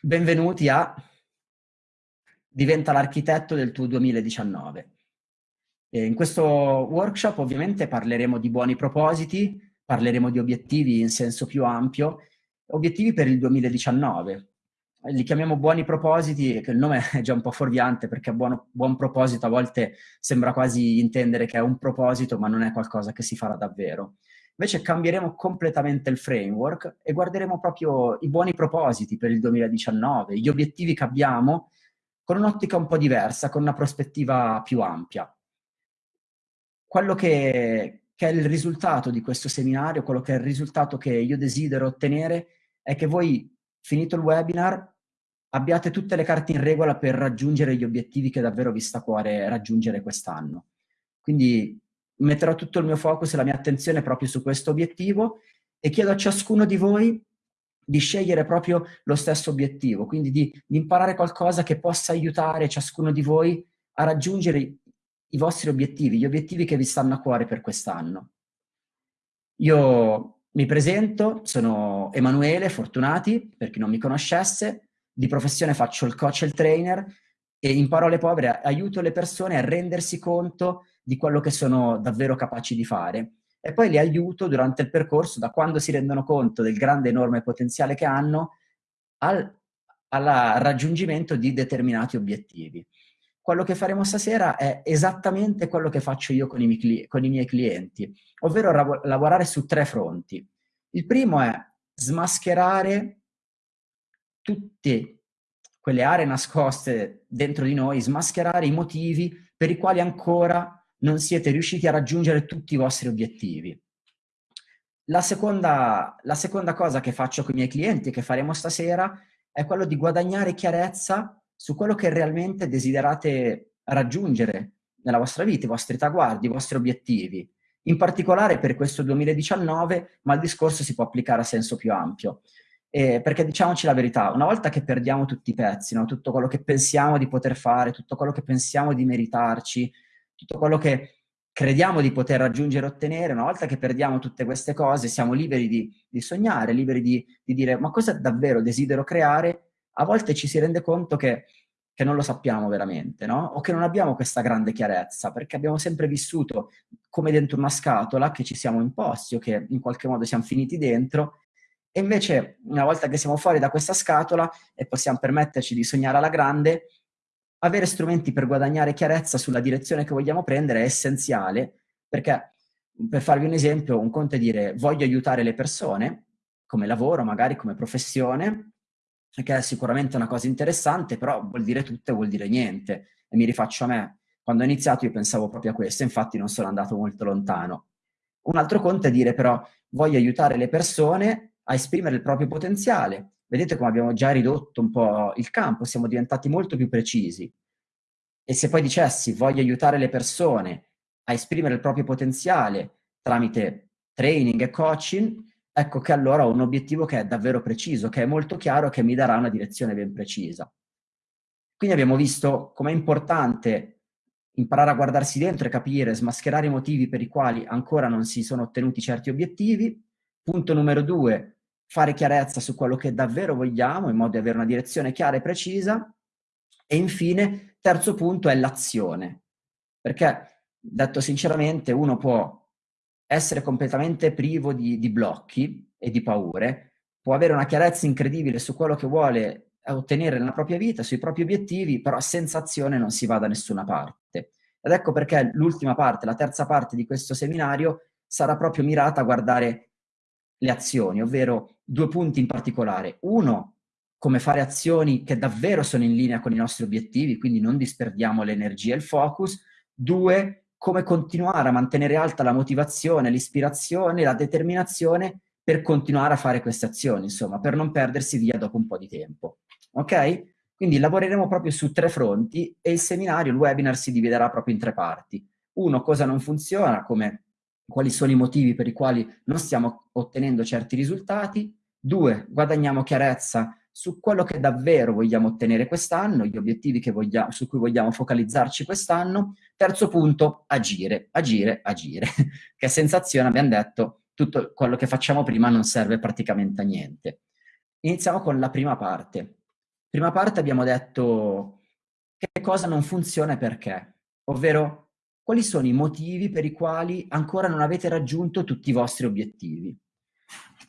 benvenuti a Diventa l'architetto del tuo 2019. E in questo workshop ovviamente parleremo di buoni propositi, parleremo di obiettivi in senso più ampio, obiettivi per il 2019. Li chiamiamo buoni propositi, che il nome è già un po' fuorviante perché buono, buon proposito a volte sembra quasi intendere che è un proposito ma non è qualcosa che si farà davvero. Invece cambieremo completamente il framework e guarderemo proprio i buoni propositi per il 2019, gli obiettivi che abbiamo con un'ottica un po' diversa, con una prospettiva più ampia. Quello che, che, è il risultato di questo seminario, quello che è il risultato che io desidero ottenere, è che voi, finito il webinar, abbiate tutte le carte in regola per raggiungere gli obiettivi che davvero vi sta a cuore raggiungere quest'anno. Quindi metterò tutto il mio focus e la mia attenzione proprio su questo obiettivo e chiedo a ciascuno di voi di scegliere proprio lo stesso obiettivo, quindi di, di, imparare qualcosa che possa aiutare ciascuno di voi a raggiungere i, vostri obiettivi, gli obiettivi che vi stanno a cuore per quest'anno. Io mi presento, sono Emanuele Fortunati, per chi non mi conoscesse, di professione faccio il coach e il trainer e in parole povere aiuto le persone a rendersi conto di quello che sono davvero capaci di fare e poi li aiuto durante il percorso, da quando si rendono conto del grande enorme potenziale che hanno, al, raggiungimento di determinati obiettivi. Quello che faremo stasera è esattamente quello che faccio io con i, miei, con i miei clienti, ovvero lavorare su tre fronti. Il primo è smascherare tutte quelle aree nascoste dentro di noi, smascherare i motivi per i quali ancora non siete riusciti a raggiungere tutti i vostri obiettivi. La seconda, la seconda cosa che faccio con i miei clienti, che faremo stasera, è quello di guadagnare chiarezza su quello che realmente desiderate raggiungere nella vostra vita, i vostri traguardi, i vostri obiettivi. In particolare per questo 2019, ma il discorso si può applicare a senso più ampio. Eh, perché diciamoci la verità, una volta che perdiamo tutti i pezzi, no? tutto quello che pensiamo di poter fare, tutto quello che pensiamo di meritarci, tutto quello che crediamo di poter raggiungere e ottenere, una volta che perdiamo tutte queste cose, siamo liberi di, di sognare, liberi di, di, dire ma cosa davvero desidero creare, a volte ci si rende conto che, che non lo sappiamo veramente, no? O che non abbiamo questa grande chiarezza, perché abbiamo sempre vissuto come dentro una scatola che ci siamo imposti o che in qualche modo siamo finiti dentro, e invece una volta che siamo fuori da questa scatola e possiamo permetterci di sognare alla grande, avere strumenti per guadagnare chiarezza sulla direzione che vogliamo prendere è essenziale, perché per farvi un esempio, un conto è dire voglio aiutare le persone, come lavoro, magari come professione, che è sicuramente una cosa interessante, però vuol dire tutto e vuol dire niente. E mi rifaccio a me. Quando ho iniziato io pensavo proprio a questo, infatti non sono andato molto lontano. Un altro conto è dire però voglio aiutare le persone a esprimere il proprio potenziale, vedete come abbiamo già ridotto un po' il campo, siamo diventati molto più precisi. E se poi dicessi voglio aiutare le persone a esprimere il proprio potenziale tramite training e coaching, ecco che allora ho un obiettivo che è davvero preciso, che è molto chiaro, che mi darà una direzione ben precisa. Quindi abbiamo visto com'è importante imparare a guardarsi dentro e capire, smascherare i motivi per i quali ancora non si sono ottenuti certi obiettivi. Punto numero due, fare chiarezza su quello che davvero vogliamo in modo da avere una direzione chiara e precisa e infine, terzo punto è l'azione, perché detto sinceramente uno può essere completamente privo di, di blocchi e di paure, può avere una chiarezza incredibile su quello che vuole ottenere nella propria vita, sui propri obiettivi, però senza azione non si va da nessuna parte. Ed ecco perché l'ultima parte, la terza parte di questo seminario sarà proprio mirata a guardare le azioni, ovvero due punti in particolare. Uno, come fare azioni che davvero sono in linea con i nostri obiettivi, quindi non disperdiamo l'energia e il focus. Due, come continuare a mantenere alta la motivazione, l'ispirazione, la determinazione per continuare a fare queste azioni, insomma, per non perdersi via dopo un po' di tempo. Ok? Quindi lavoreremo proprio su tre fronti e il seminario, il webinar si dividerà proprio in tre parti. Uno, cosa non funziona, come quali sono i motivi per i quali non stiamo ottenendo certi risultati. Due, guadagniamo chiarezza su quello che davvero vogliamo ottenere quest'anno, gli obiettivi vogliamo, su cui vogliamo focalizzarci quest'anno. Terzo punto, agire, agire, agire, che senza azione abbiamo detto tutto quello che facciamo prima non serve praticamente a niente. Iniziamo con la prima parte. Prima parte abbiamo detto che cosa non funziona e perché, ovvero quali sono i motivi per i quali ancora non avete raggiunto tutti i vostri obiettivi.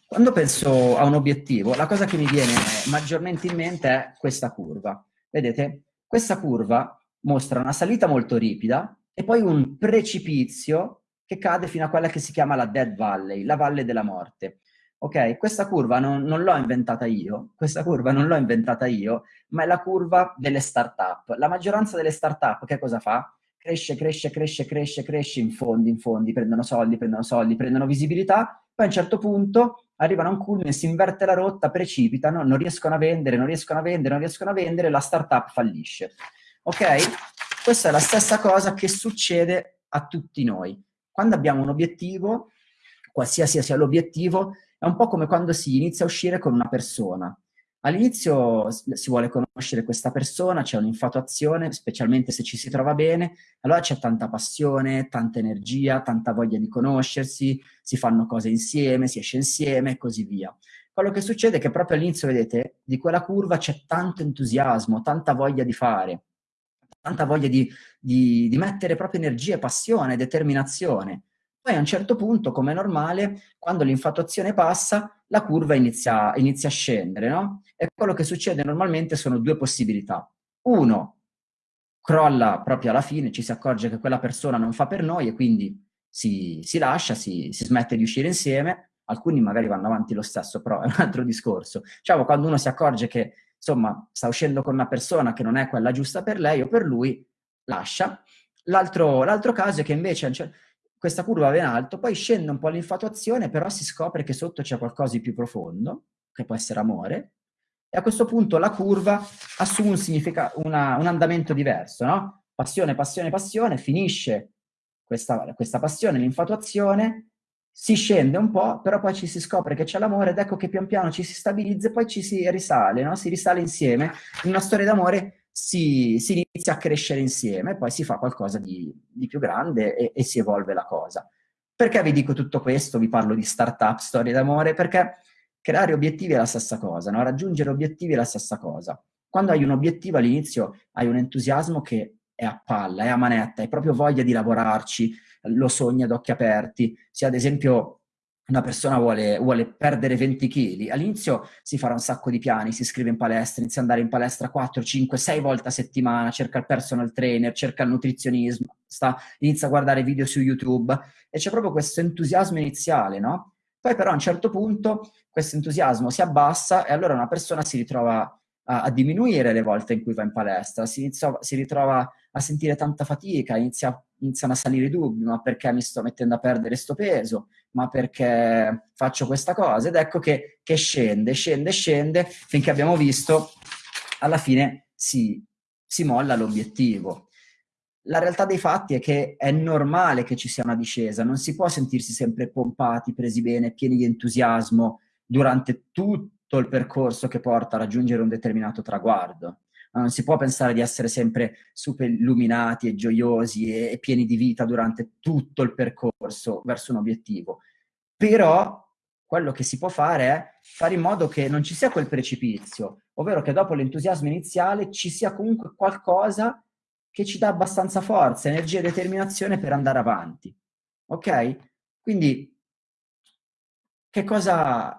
Quando penso a un obiettivo, la cosa che mi viene maggiormente in mente è questa curva. Vedete? Questa curva mostra una salita molto ripida e poi un precipizio che cade fino a quella che si chiama la Dead Valley, la valle della morte. Ok, questa curva non, non l'ho inventata io, questa curva non l'ho inventata io, ma è la curva delle start-up. La maggioranza delle start-up che cosa fa? Cresce, cresce, cresce, cresce, cresce in fondi, in fondi, prendono soldi, prendono soldi, prendono visibilità, poi a un certo punto arrivano a un culmine, si inverte la rotta, precipitano, non riescono a vendere, non riescono a vendere, non riescono a vendere, la startup fallisce. Ok? Questa è la stessa cosa che succede a tutti noi. Quando abbiamo un obiettivo, qualsiasi sia l'obiettivo, è un po' come quando si inizia a uscire con una persona. All'inizio si vuole conoscere questa persona, c'è un'infatuazione, specialmente se ci si trova bene, allora c'è tanta passione, tanta energia, tanta voglia di conoscersi, si fanno cose insieme, si esce insieme e così via. Quello che succede è che proprio all'inizio, vedete, di quella curva c'è tanto entusiasmo, tanta voglia di fare, tanta voglia di, di, di mettere proprio energia, passione, determinazione. Poi a un certo punto, come è normale, quando l'infatuazione passa, la curva inizia, inizia a scendere, no? E quello che succede normalmente sono due possibilità. Uno, crolla proprio alla fine, ci si accorge che quella persona non fa per noi e quindi si, si lascia, si, si, smette di uscire insieme, alcuni magari vanno avanti lo stesso, però è un altro discorso. Diciamo, quando uno si accorge che, insomma, sta uscendo con una persona che non è quella giusta per lei o per lui, lascia. L'altro caso è che invece questa curva va in alto, poi scende un po' l'infatuazione, però si scopre che sotto c'è qualcosa di più profondo, che può essere amore, e a questo punto la curva assume un, una, un andamento diverso, no? Passione, passione, passione, finisce questa, questa passione, l'infatuazione, si scende un po', però poi ci si scopre che c'è l'amore ed ecco che pian piano ci si stabilizza e poi ci si risale, no? Si risale insieme in una storia d'amore si, si, inizia a crescere insieme, poi si fa qualcosa di, di più grande e, e, si evolve la cosa. Perché vi dico tutto questo? Vi parlo di startup, storie d'amore? Perché creare obiettivi è la stessa cosa, no? raggiungere obiettivi è la stessa cosa. Quando hai un obiettivo all'inizio hai un entusiasmo che è a palla, è a manetta, hai proprio voglia di lavorarci, lo sogni ad occhi aperti. Se ad esempio una persona vuole, vuole, perdere 20 kg, all'inizio si farà un sacco di piani, si iscrive in palestra, inizia ad andare in palestra 4, 5, 6 volte a settimana, cerca il personal trainer, cerca il nutrizionismo, sta, inizia a guardare video su YouTube e c'è proprio questo entusiasmo iniziale, no? Poi però a un certo punto questo entusiasmo si abbassa e allora una persona si ritrova a, a diminuire le volte in cui va in palestra, si, inizia, si ritrova a sentire tanta fatica, inizia, iniziano a salire i dubbi, ma perché mi sto mettendo a perdere sto peso, ma perché faccio questa cosa? Ed ecco che, che scende, scende, scende, finché abbiamo visto, alla fine si, si molla l'obiettivo. La realtà dei fatti è che è normale che ci sia una discesa, non si può sentirsi sempre pompati, presi bene, pieni di entusiasmo durante tutto il percorso che porta a raggiungere un determinato traguardo non si può pensare di essere sempre super illuminati e gioiosi e, pieni di vita durante tutto il percorso verso un obiettivo. Però quello che si può fare è fare in modo che non ci sia quel precipizio, ovvero che dopo l'entusiasmo iniziale ci sia comunque qualcosa che ci dà abbastanza forza, energia e determinazione per andare avanti. Ok? Quindi che cosa,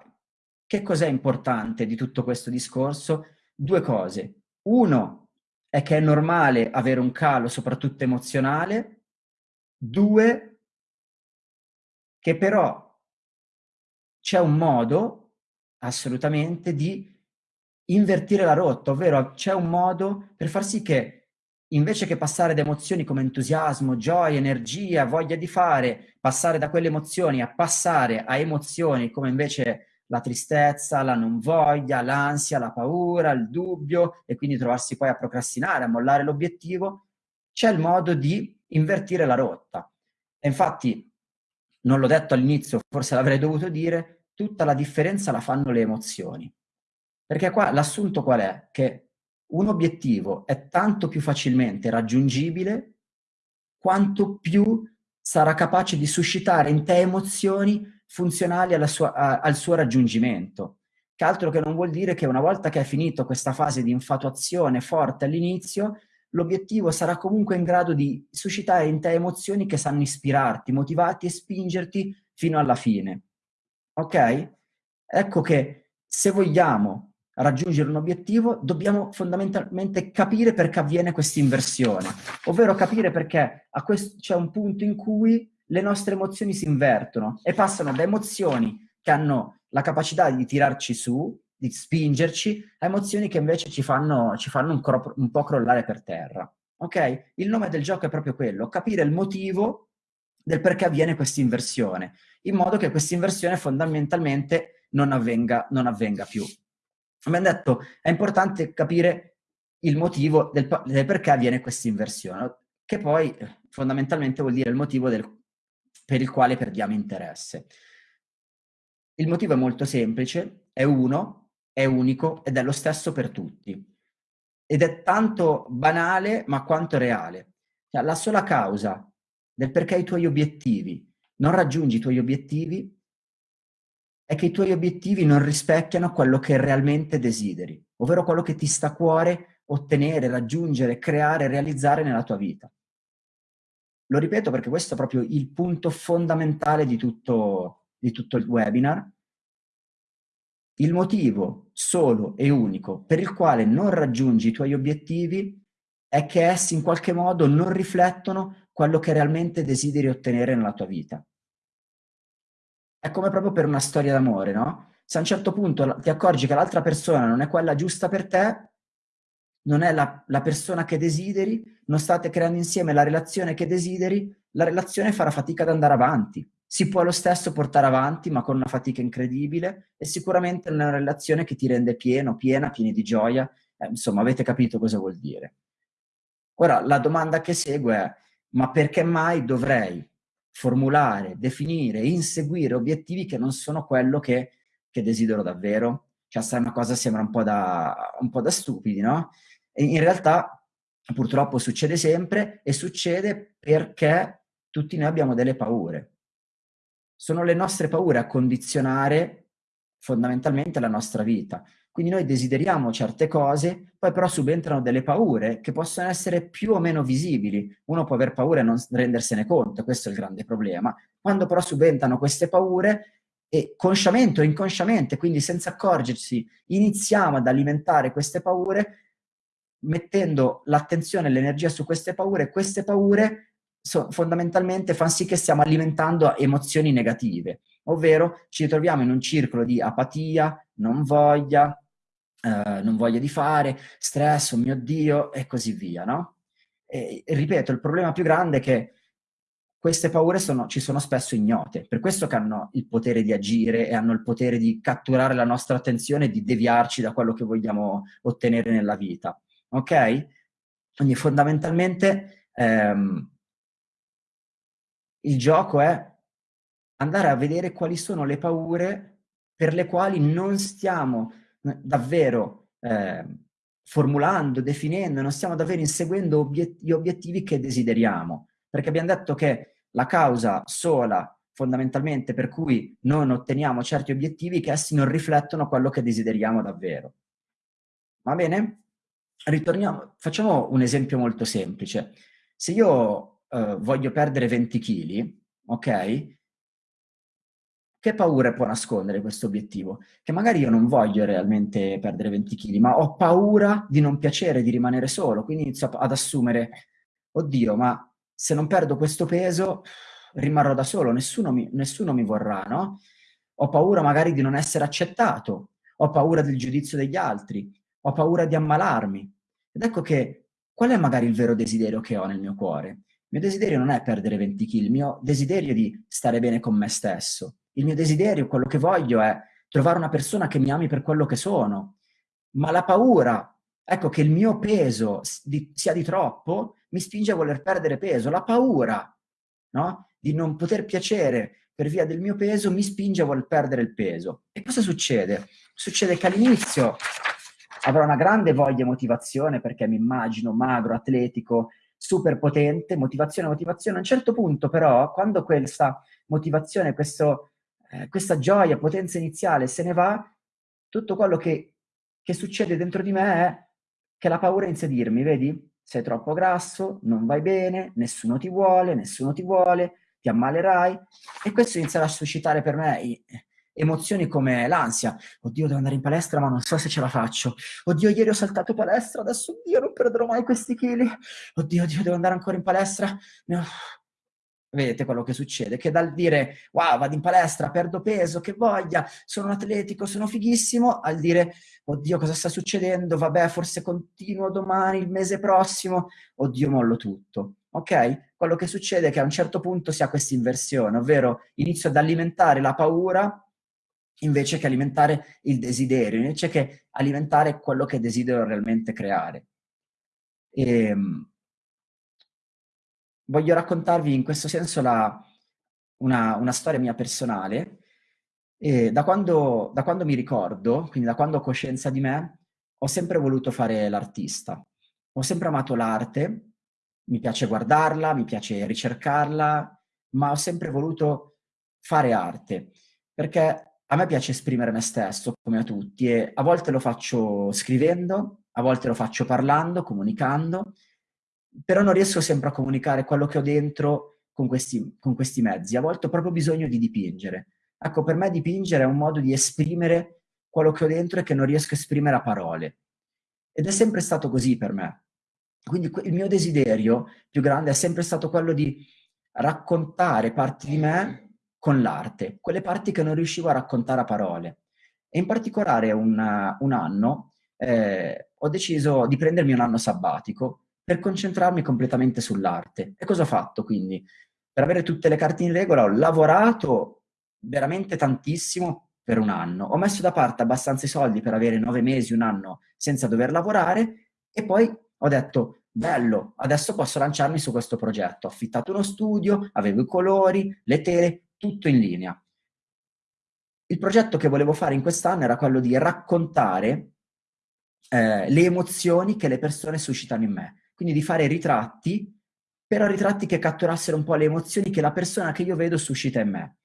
che cos'è importante di tutto questo discorso? Due cose. Uno è che è normale avere un calo, soprattutto emozionale. Due, che però c'è un modo, assolutamente, di invertire la rotta, ovvero c'è un modo per far sì che invece che passare da emozioni come entusiasmo, gioia, energia, voglia di fare, passare da quelle emozioni a passare a emozioni come invece la tristezza, la non voglia, l'ansia, la paura, il dubbio e quindi trovarsi poi a procrastinare, a mollare l'obiettivo, c'è il modo di invertire la rotta. E infatti, non l'ho detto all'inizio, forse l'avrei dovuto dire, tutta la differenza la fanno le emozioni. Perché qua l'assunto qual è? Che un obiettivo è tanto più facilmente raggiungibile quanto più sarà capace di suscitare in te emozioni funzionali sua, a, al suo raggiungimento. che altro che non vuol dire che una volta che hai finito questa fase di infatuazione forte all'inizio, l'obiettivo sarà comunque in grado di suscitare in te emozioni che sanno ispirarti, motivarti e spingerti fino alla fine. Ok? Ecco che se vogliamo raggiungere un obiettivo, dobbiamo fondamentalmente capire perché avviene questa inversione, ovvero capire perché c'è un punto in cui le nostre emozioni si invertono e passano da emozioni che hanno la capacità di tirarci su, di spingerci, a emozioni che invece ci fanno, ci fanno un, un po' crollare per terra. Ok? Il nome del gioco è proprio quello, capire il motivo del perché avviene questa inversione, in modo che questa inversione fondamentalmente non avvenga, non avvenga più. Abbiamo detto, è importante capire il motivo del, del perché avviene questa inversione, che poi fondamentalmente vuol dire il motivo del, per il quale perdiamo interesse. Il motivo è molto semplice, è uno, è unico ed è lo stesso per tutti. Ed è tanto banale ma quanto reale. Cioè, la sola causa del perché i tuoi obiettivi non raggiungi i tuoi obiettivi è che i tuoi obiettivi non rispecchiano quello che realmente desideri, ovvero quello che ti sta a cuore ottenere, raggiungere, creare, realizzare nella tua vita. Lo ripeto perché questo è proprio il punto fondamentale di tutto, di tutto il webinar. Il motivo solo e unico per il quale non raggiungi i tuoi obiettivi è che essi in qualche modo non riflettono quello che realmente desideri ottenere nella tua vita. È come proprio per una storia d'amore, no? Se a un certo punto ti accorgi che l'altra persona non è quella giusta per te, non è la, la, persona che desideri, non state creando insieme la relazione che desideri, la relazione farà fatica ad andare avanti. Si può lo stesso portare avanti, ma con una fatica incredibile, e sicuramente non è una relazione che ti rende pieno, piena, pieni di gioia. Eh, insomma, avete capito cosa vuol dire. Ora, la domanda che segue è, ma perché mai dovrei formulare, definire, inseguire obiettivi che non sono quello che, che desidero davvero? Cioè, sta una cosa sembra un po' da, un po da stupidi, no? E in realtà, purtroppo, succede sempre e succede perché tutti noi abbiamo delle paure. Sono le nostre paure a condizionare fondamentalmente la nostra vita. Quindi noi desideriamo certe cose, poi però subentrano delle paure che possono essere più o meno visibili. Uno può aver paura e non rendersene conto, questo è il grande problema. Quando però subentrano queste paure, e consciamente o inconsciamente, quindi senza accorgersi, iniziamo ad alimentare queste paure, mettendo l'attenzione e l'energia su queste paure, queste paure so, fondamentalmente fanno sì che stiamo alimentando emozioni negative, ovvero ci ritroviamo in un circolo di apatia, non voglia, eh, non voglia di fare, stress, oh mio Dio, e così via, no? E, ripeto, il problema più grande è che queste paure sono, ci sono spesso ignote, per questo che hanno il potere di agire e hanno il potere di catturare la nostra attenzione e di deviarci da quello che vogliamo ottenere nella vita, ok? Quindi fondamentalmente ehm, il gioco è andare a vedere quali sono le paure per le quali non stiamo davvero eh, formulando, definendo, non stiamo davvero inseguendo obiet gli obiettivi che desideriamo. Perché abbiamo detto che la causa sola, fondamentalmente, per cui non otteniamo certi obiettivi, che essi non riflettono quello che desideriamo davvero. Va bene? Ritorniamo, facciamo un esempio molto semplice. Se io eh, voglio perdere 20 kg, ok? Che paura può nascondere questo obiettivo? Che magari io non voglio realmente perdere 20 kg, ma ho paura di non piacere, di rimanere solo, quindi inizio ad assumere, oddio, ma se non perdo questo peso rimarrò da solo, nessuno mi, nessuno mi vorrà, no? Ho paura magari di non essere accettato, ho paura del giudizio degli altri, ho paura di ammalarmi. Ed ecco che qual è magari il vero desiderio che ho nel mio cuore? Il mio desiderio non è perdere 20 kg, il mio desiderio è di stare bene con me stesso, il mio desiderio, quello che voglio è trovare una persona che mi ami per quello che sono. Ma la paura, ecco, che il mio peso di, sia di troppo, mi spinge a voler perdere peso. La paura, no? Di non poter piacere per via del mio peso mi spinge a voler perdere il peso. E cosa succede? Succede che all'inizio avrò una grande voglia e motivazione perché mi immagino magro, atletico, super potente, motivazione, motivazione. A un certo punto però, quando questa motivazione, questo eh, questa gioia, potenza iniziale se ne va, tutto quello che, che succede dentro di me è che la paura inizia a dirmi, vedi, sei troppo grasso, non vai bene, nessuno ti vuole, nessuno ti vuole, ti ammalerai. E questo inizia a suscitare per me emozioni come l'ansia. Oddio, devo andare in palestra, ma non so se ce la faccio. Oddio, ieri ho saltato palestra, adesso oddio, non perderò mai questi chili. Oddio, oddio, devo andare ancora in palestra. Vedete quello che succede? Che dal dire wow, vado in palestra, perdo peso, che voglia, sono atletico, sono fighissimo, al dire oddio, cosa sta succedendo? Vabbè, forse continuo domani, il mese prossimo, oddio, mollo tutto. Ok? Quello che succede è che a un certo punto si ha questa inversione, ovvero inizio ad alimentare la paura invece che alimentare il desiderio, invece che alimentare quello che desidero realmente creare. E, ehm, voglio raccontarvi in questo senso la, una, una, storia mia personale. Da, quando, da quando mi ricordo, quindi da quando ho coscienza di me, ho sempre voluto fare l'artista. Ho sempre amato l'arte, mi piace guardarla, mi piace ricercarla, ma ho sempre voluto fare arte, perché a me piace esprimere me stesso, come a tutti, e a volte lo faccio scrivendo, a volte lo faccio parlando, comunicando, però non riesco sempre a comunicare quello che ho dentro con questi, con questi mezzi. A volte ho proprio bisogno di dipingere. Ecco, per me dipingere è un modo di esprimere quello che ho dentro e che non riesco a esprimere a parole. Ed è sempre stato così per me. Quindi il mio desiderio più grande è sempre stato quello di raccontare parti di me con l'arte, quelle parti che non riuscivo a raccontare a parole. E in particolare un, un anno eh, ho deciso di prendermi un anno sabbatico per concentrarmi completamente sull'arte. E cosa ho fatto quindi? Per avere tutte le carte in regola ho lavorato veramente tantissimo per un anno. Ho messo da parte abbastanza i soldi per avere nove mesi, un anno senza dover lavorare e poi ho detto, bello, adesso posso lanciarmi su questo progetto. Ho affittato uno studio, avevo i colori, le tele, tutto in linea. Il progetto che volevo fare in quest'anno era quello di raccontare eh, le emozioni che le persone suscitano in me, quindi di fare ritratti, però ritratti che catturassero un po' le emozioni che la persona che io vedo suscita in me.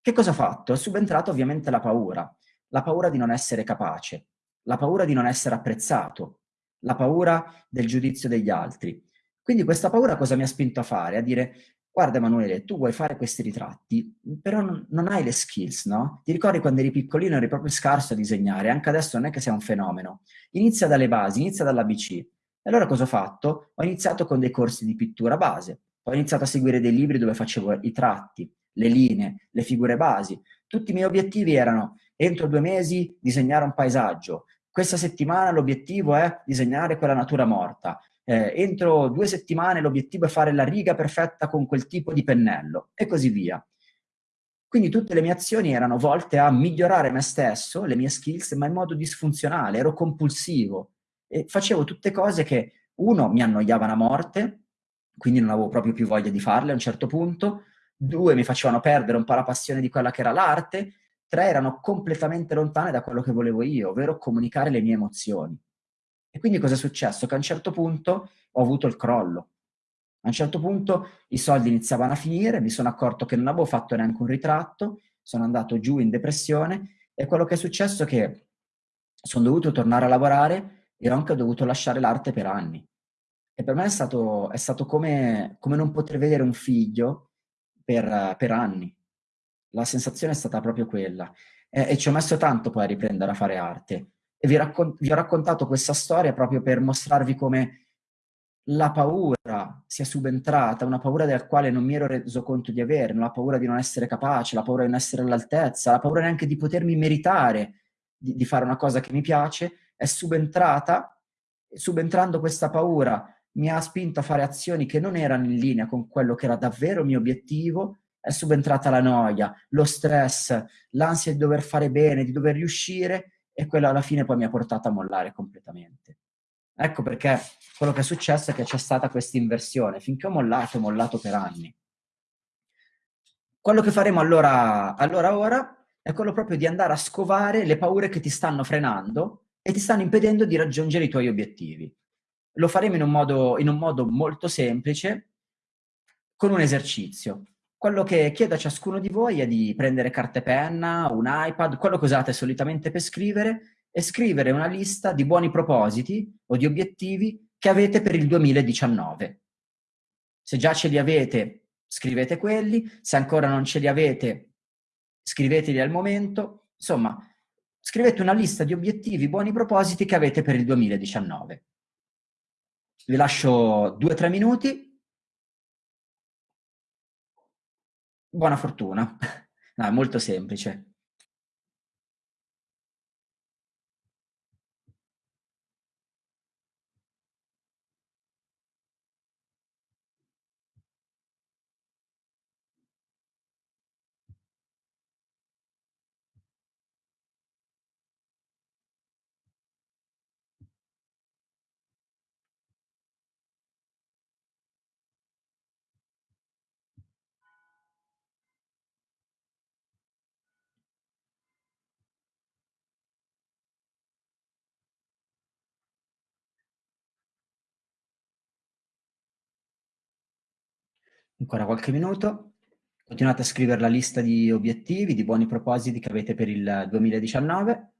Che cosa ho fatto? È subentrata ovviamente la paura, la paura di non essere capace, la paura di non essere apprezzato, la paura del giudizio degli altri. Quindi questa paura cosa mi ha spinto a fare? A dire, guarda Emanuele, tu vuoi fare questi ritratti, però non, non, hai le skills, no? Ti ricordi quando eri piccolino eri proprio scarso a disegnare, anche adesso non è che sei un fenomeno. Inizia dalle basi, inizia dall'ABC. E allora cosa ho fatto? Ho iniziato con dei corsi di pittura base, ho iniziato a seguire dei libri dove facevo i tratti, le linee, le figure basi. Tutti i miei obiettivi erano, entro due mesi, disegnare un paesaggio. Questa settimana l'obiettivo è disegnare quella natura morta eh, entro due settimane l'obiettivo è fare la riga perfetta con quel tipo di pennello e così via. Quindi tutte le mie azioni erano volte a migliorare me stesso, le mie skills, ma in modo disfunzionale, ero compulsivo e facevo tutte cose che, uno, mi annoiavano a morte, quindi non avevo proprio più voglia di farle a un certo punto, due, mi facevano perdere un po' la passione di quella che era l'arte, tre, erano completamente lontane da quello che volevo io, ovvero comunicare le mie emozioni. E quindi cosa è successo? Che a un certo punto ho avuto il crollo. A un certo punto i soldi iniziavano a finire, mi sono accorto che non avevo fatto neanche un ritratto, sono andato giù in depressione e quello che è successo è che sono dovuto tornare a lavorare e ho anche dovuto lasciare l'arte per anni. E per me è stato, è stato come, come, non poter vedere un figlio per, per, anni. La sensazione è stata proprio quella. E, e ci ho messo tanto poi a riprendere a fare arte e vi, raccon- vi ho raccontato questa storia proprio per mostrarvi come la paura sia subentrata, una paura del quale non mi ero reso conto di avere, la paura di non essere capace, la paura di non essere all'altezza, la paura neanche di potermi meritare di, di fare una cosa che mi piace, è subentrata, subentrando questa paura mi ha spinto a fare azioni che non erano in linea con quello che era davvero il mio obiettivo, è subentrata la noia, lo stress, l'ansia di dover fare bene, di dover riuscire e quello alla fine poi mi ha portato a mollare completamente. Ecco perché quello che è successo è che c'è stata questa inversione. Finché ho mollato, ho mollato per anni. Quello che faremo allora, allora ora è quello proprio di andare a scovare le paure che ti stanno frenando e ti stanno impedendo di raggiungere i tuoi obiettivi. Lo faremo in un modo, in un modo molto semplice, con un esercizio. quello che chiedo a ciascuno di voi è di prendere carta e penna, un iPad, quello che usate solitamente per scrivere, e scrivere una lista di buoni propositi o di obiettivi che avete per il 2019. Se già ce li avete, scrivete quelli, se ancora non ce li avete, scriveteli al momento. Insomma, scrivete una lista di obiettivi, buoni propositi che avete per il 2019. Vi lascio due o tre minuti Buona fortuna. No, è molto semplice. Ancora qualche minuto. Continuate a scrivere la lista di obiettivi, di buoni propositi che avete per il 2019.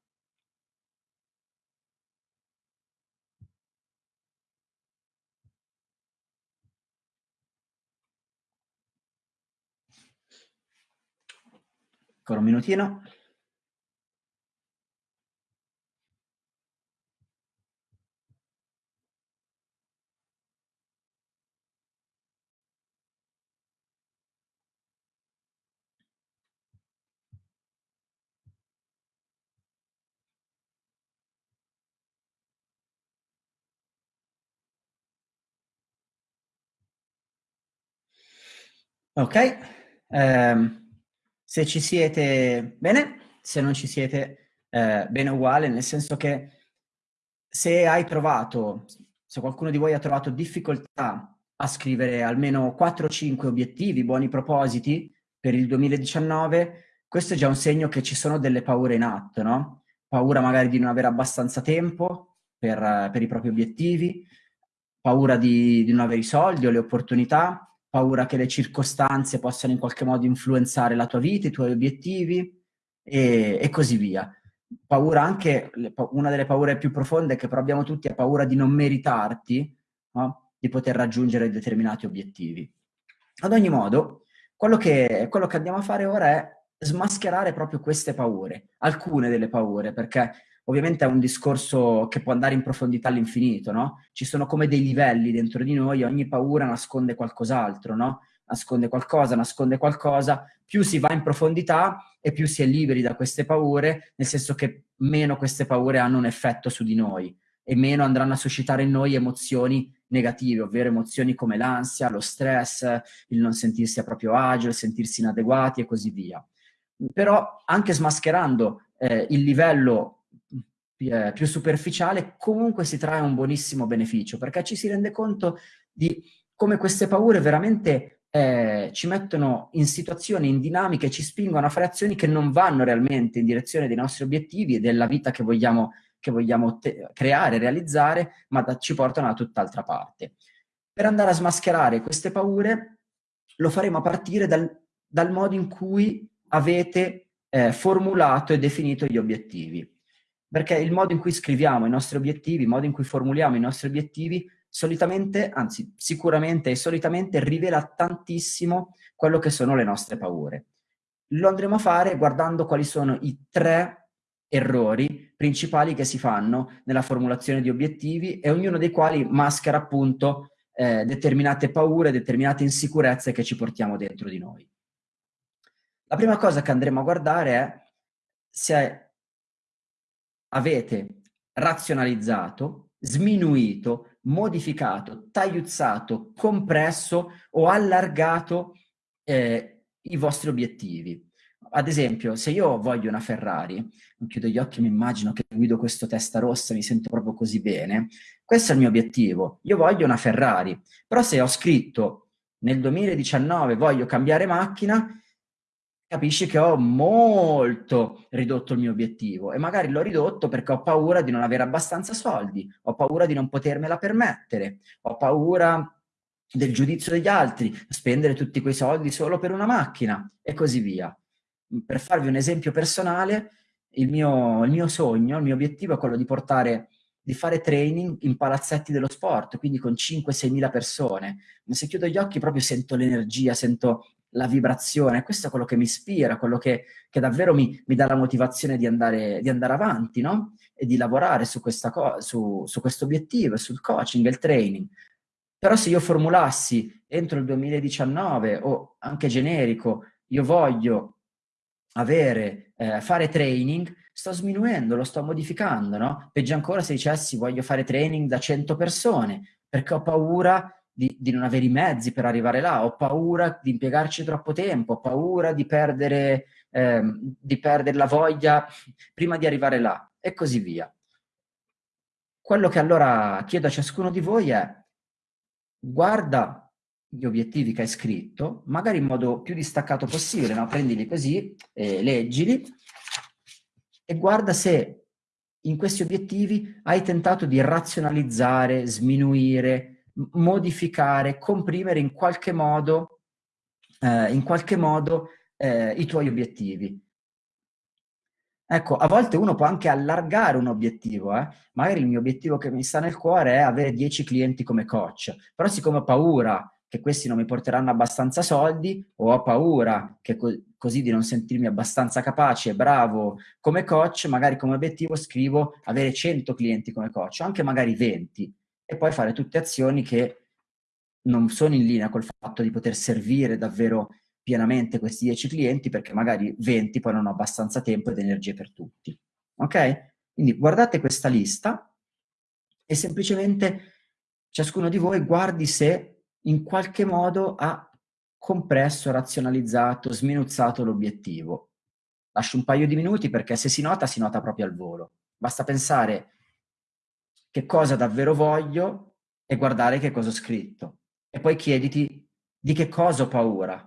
Ancora un minutino. Ok, um, se ci siete bene, se non ci siete eh, bene uguale, nel senso che se hai trovato, se qualcuno di voi ha trovato difficoltà a scrivere almeno 4-5 obiettivi, buoni propositi per il 2019, questo è già un segno che ci sono delle paure in atto, no? Paura magari di non avere abbastanza tempo per, per i propri obiettivi, paura di, di non avere i soldi o le opportunità, paura che le circostanze possano in qualche modo influenzare la tua vita, i tuoi obiettivi e, e così via. Paura anche, una delle paure più profonde che però abbiamo tutti è paura di non meritarti, no? di poter raggiungere determinati obiettivi. Ad ogni modo, quello che, quello che andiamo a fare ora è smascherare proprio queste paure, alcune delle paure, perché ovviamente è un discorso che può andare in profondità all'infinito, no? Ci sono come dei livelli dentro di noi, ogni paura nasconde qualcos'altro, no? Nasconde qualcosa, nasconde qualcosa, più si va in profondità e più si è liberi da queste paure, nel senso che meno queste paure hanno un effetto su di noi e meno andranno a suscitare in noi emozioni negative, ovvero emozioni come l'ansia, lo stress, il non sentirsi a proprio agio, il sentirsi inadeguati e così via. Però anche smascherando eh, il livello eh, più superficiale, comunque si trae un buonissimo beneficio, perché ci si rende conto di come queste paure veramente eh, ci mettono in situazioni, in dinamiche, ci spingono a fare azioni che non vanno realmente in direzione dei nostri obiettivi e della vita che vogliamo, che vogliamo creare, realizzare, ma da, ci portano da tutt'altra parte. Per andare a smascherare queste paure lo faremo a partire dal, dal modo in cui avete eh, formulato e definito gli obiettivi perché il modo in cui scriviamo i nostri obiettivi, il modo in cui formuliamo i nostri obiettivi, solitamente, anzi sicuramente e solitamente rivela tantissimo quello che sono le nostre paure. Lo andremo a fare guardando quali sono i tre errori principali che si fanno nella formulazione di obiettivi e ognuno dei quali maschera appunto eh, determinate paure, determinate insicurezze che ci portiamo dentro di noi. La prima cosa che andremo a guardare è se avete razionalizzato, sminuito, modificato, tagliuzzato, compresso o allargato eh, i vostri obiettivi. Ad esempio, se io voglio una Ferrari, chiudo gli occhi e mi immagino che guido questo testa rossa, mi sento proprio così bene, questo è il mio obiettivo, io voglio una Ferrari, però se ho scritto nel 2019 voglio cambiare macchina, capisci che ho molto ridotto il mio obiettivo e magari l'ho ridotto perché ho paura di non avere abbastanza soldi, ho paura di non potermela permettere, ho paura del giudizio degli altri, spendere tutti quei soldi solo per una macchina e così via. Per farvi un esempio personale, il mio, il mio sogno, il mio obiettivo è quello di portare di fare training in palazzetti dello sport, quindi con 5-6 mila persone. Ma se chiudo gli occhi proprio sento l'energia, sento la vibrazione, questo è quello che mi ispira, quello che, che davvero mi, mi, dà la motivazione di andare, di andare avanti, no? E di lavorare su, su, su questo obiettivo, sul coaching il training. Però se io formulassi entro il 2019 o anche generico, io voglio avere, eh, fare training, sto sminuendo, lo sto modificando, no? Peggio ancora se dicessi voglio fare training da 100 persone, perché ho paura di, di, non avere i mezzi per arrivare là, ho paura di impiegarci troppo tempo, ho paura di perdere, ehm, di perdere la voglia prima di arrivare là, e così via. Quello che allora chiedo a ciascuno di voi è guarda gli obiettivi che hai scritto, magari in modo più distaccato possibile, no? prendili così, eh, leggili, e guarda se in questi obiettivi hai tentato di razionalizzare, sminuire, modificare, comprimere in qualche modo, eh, in qualche modo eh, i tuoi obiettivi. Ecco, a volte uno può anche allargare un obiettivo, eh? magari il mio obiettivo che mi sta nel cuore è avere 10 clienti come coach, però siccome ho paura che questi non mi porteranno abbastanza soldi o ho paura che co così di non sentirmi abbastanza capace e bravo come coach, magari come obiettivo scrivo avere 100 clienti come coach, anche magari 20, e poi fare tutte azioni che non sono in linea col fatto di poter servire davvero pienamente questi 10 clienti perché magari 20 poi non ho abbastanza tempo ed energie per tutti. Ok? Quindi guardate questa lista e semplicemente ciascuno di voi guardi se in qualche modo ha compresso, razionalizzato, sminuzzato l'obiettivo. Lascio un paio di minuti perché se si nota, si nota proprio al volo. Basta pensare che cosa davvero voglio e guardare che cosa ho scritto. E poi chiediti di che cosa ho paura.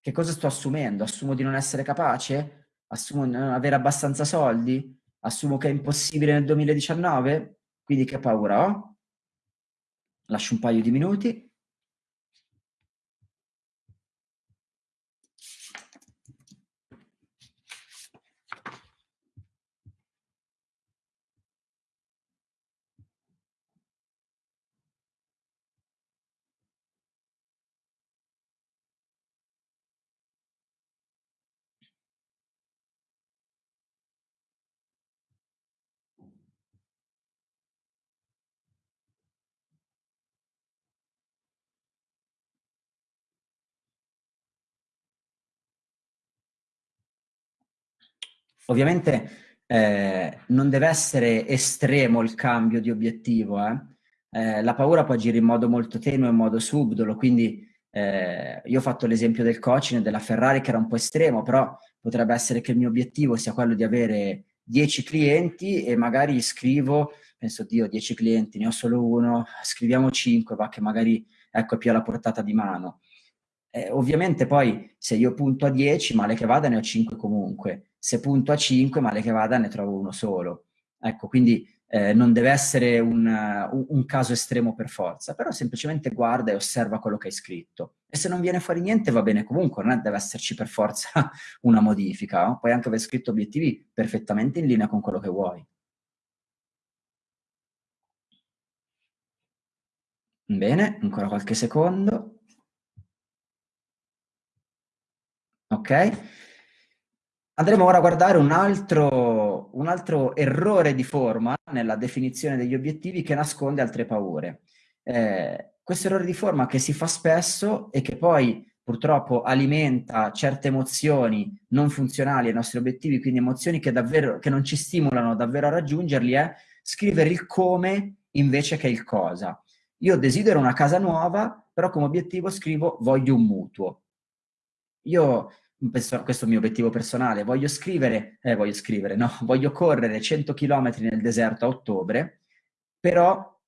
Che cosa sto assumendo? Assumo di non essere capace? Assumo di non avere abbastanza soldi? Assumo che è impossibile nel 2019? Quindi che paura ho? Lascio un paio di minuti. Ovviamente eh, non deve essere estremo il cambio di obiettivo, eh? Eh, la paura può agire in modo molto tenue, in modo subdolo, quindi eh, io ho fatto l'esempio del coaching della Ferrari che era un po' estremo, però potrebbe essere che il mio obiettivo sia quello di avere 10 clienti e magari scrivo, penso, Dio, 10 clienti, ne ho solo uno, scriviamo 5, va che magari ecco, è più alla portata di mano. Eh, ovviamente poi se io punto a 10, male che vada ne ho 5 comunque, se punto a 5, male che vada, ne trovo uno solo. Ecco, quindi eh, non deve essere un, uh, un, caso estremo per forza, però semplicemente guarda e osserva quello che hai scritto. E se non viene fuori niente va bene comunque, non deve esserci per forza una modifica. No? Puoi anche aver scritto obiettivi perfettamente in linea con quello che vuoi. Bene, ancora qualche secondo. Ok. Andremo ora a guardare un altro, un altro, errore di forma nella definizione degli obiettivi che nasconde altre paure. Eh, questo errore di forma che si fa spesso e che poi purtroppo alimenta certe emozioni non funzionali ai nostri obiettivi, quindi emozioni che, davvero, che non ci stimolano davvero a raggiungerli, è scrivere il come invece che il cosa. Io desidero una casa nuova, però come obiettivo scrivo voglio un mutuo. Io questo, questo è il mio obiettivo personale, voglio scrivere, eh, voglio scrivere, no, voglio correre 100 km nel deserto a ottobre, però,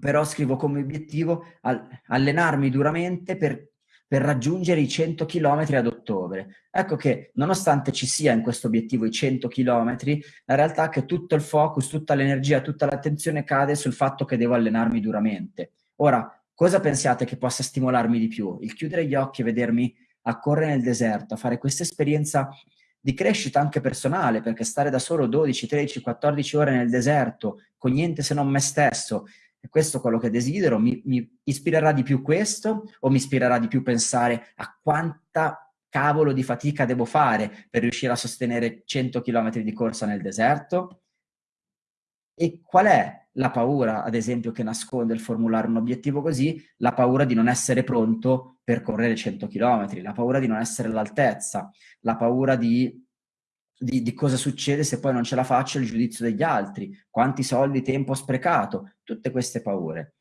però scrivo come obiettivo al, allenarmi duramente per, per raggiungere i 100 km ad ottobre. Ecco che nonostante ci sia in questo obiettivo i 100 km, la realtà è che tutto il focus, tutta l'energia, tutta l'attenzione cade sul fatto che devo allenarmi duramente. Ora, cosa pensiate che possa stimolarmi di più? Il chiudere gli occhi e vedermi a correre nel deserto, a fare questa esperienza di crescita anche personale, perché stare da solo 12, 13, 14 ore nel deserto, con niente se non me stesso, e questo è quello che desidero, mi, mi ispirerà di più questo o mi ispirerà di più pensare a quanta cavolo di fatica devo fare per riuscire a sostenere 100 km di corsa nel deserto? E qual è la paura, ad esempio, che nasconde il formulare un obiettivo così? La paura di non essere pronto per correre 100 km, la paura di non essere all'altezza, la paura di, di, di, cosa succede se poi non ce la faccio, il giudizio degli altri, quanti soldi, tempo sprecato, tutte queste paure.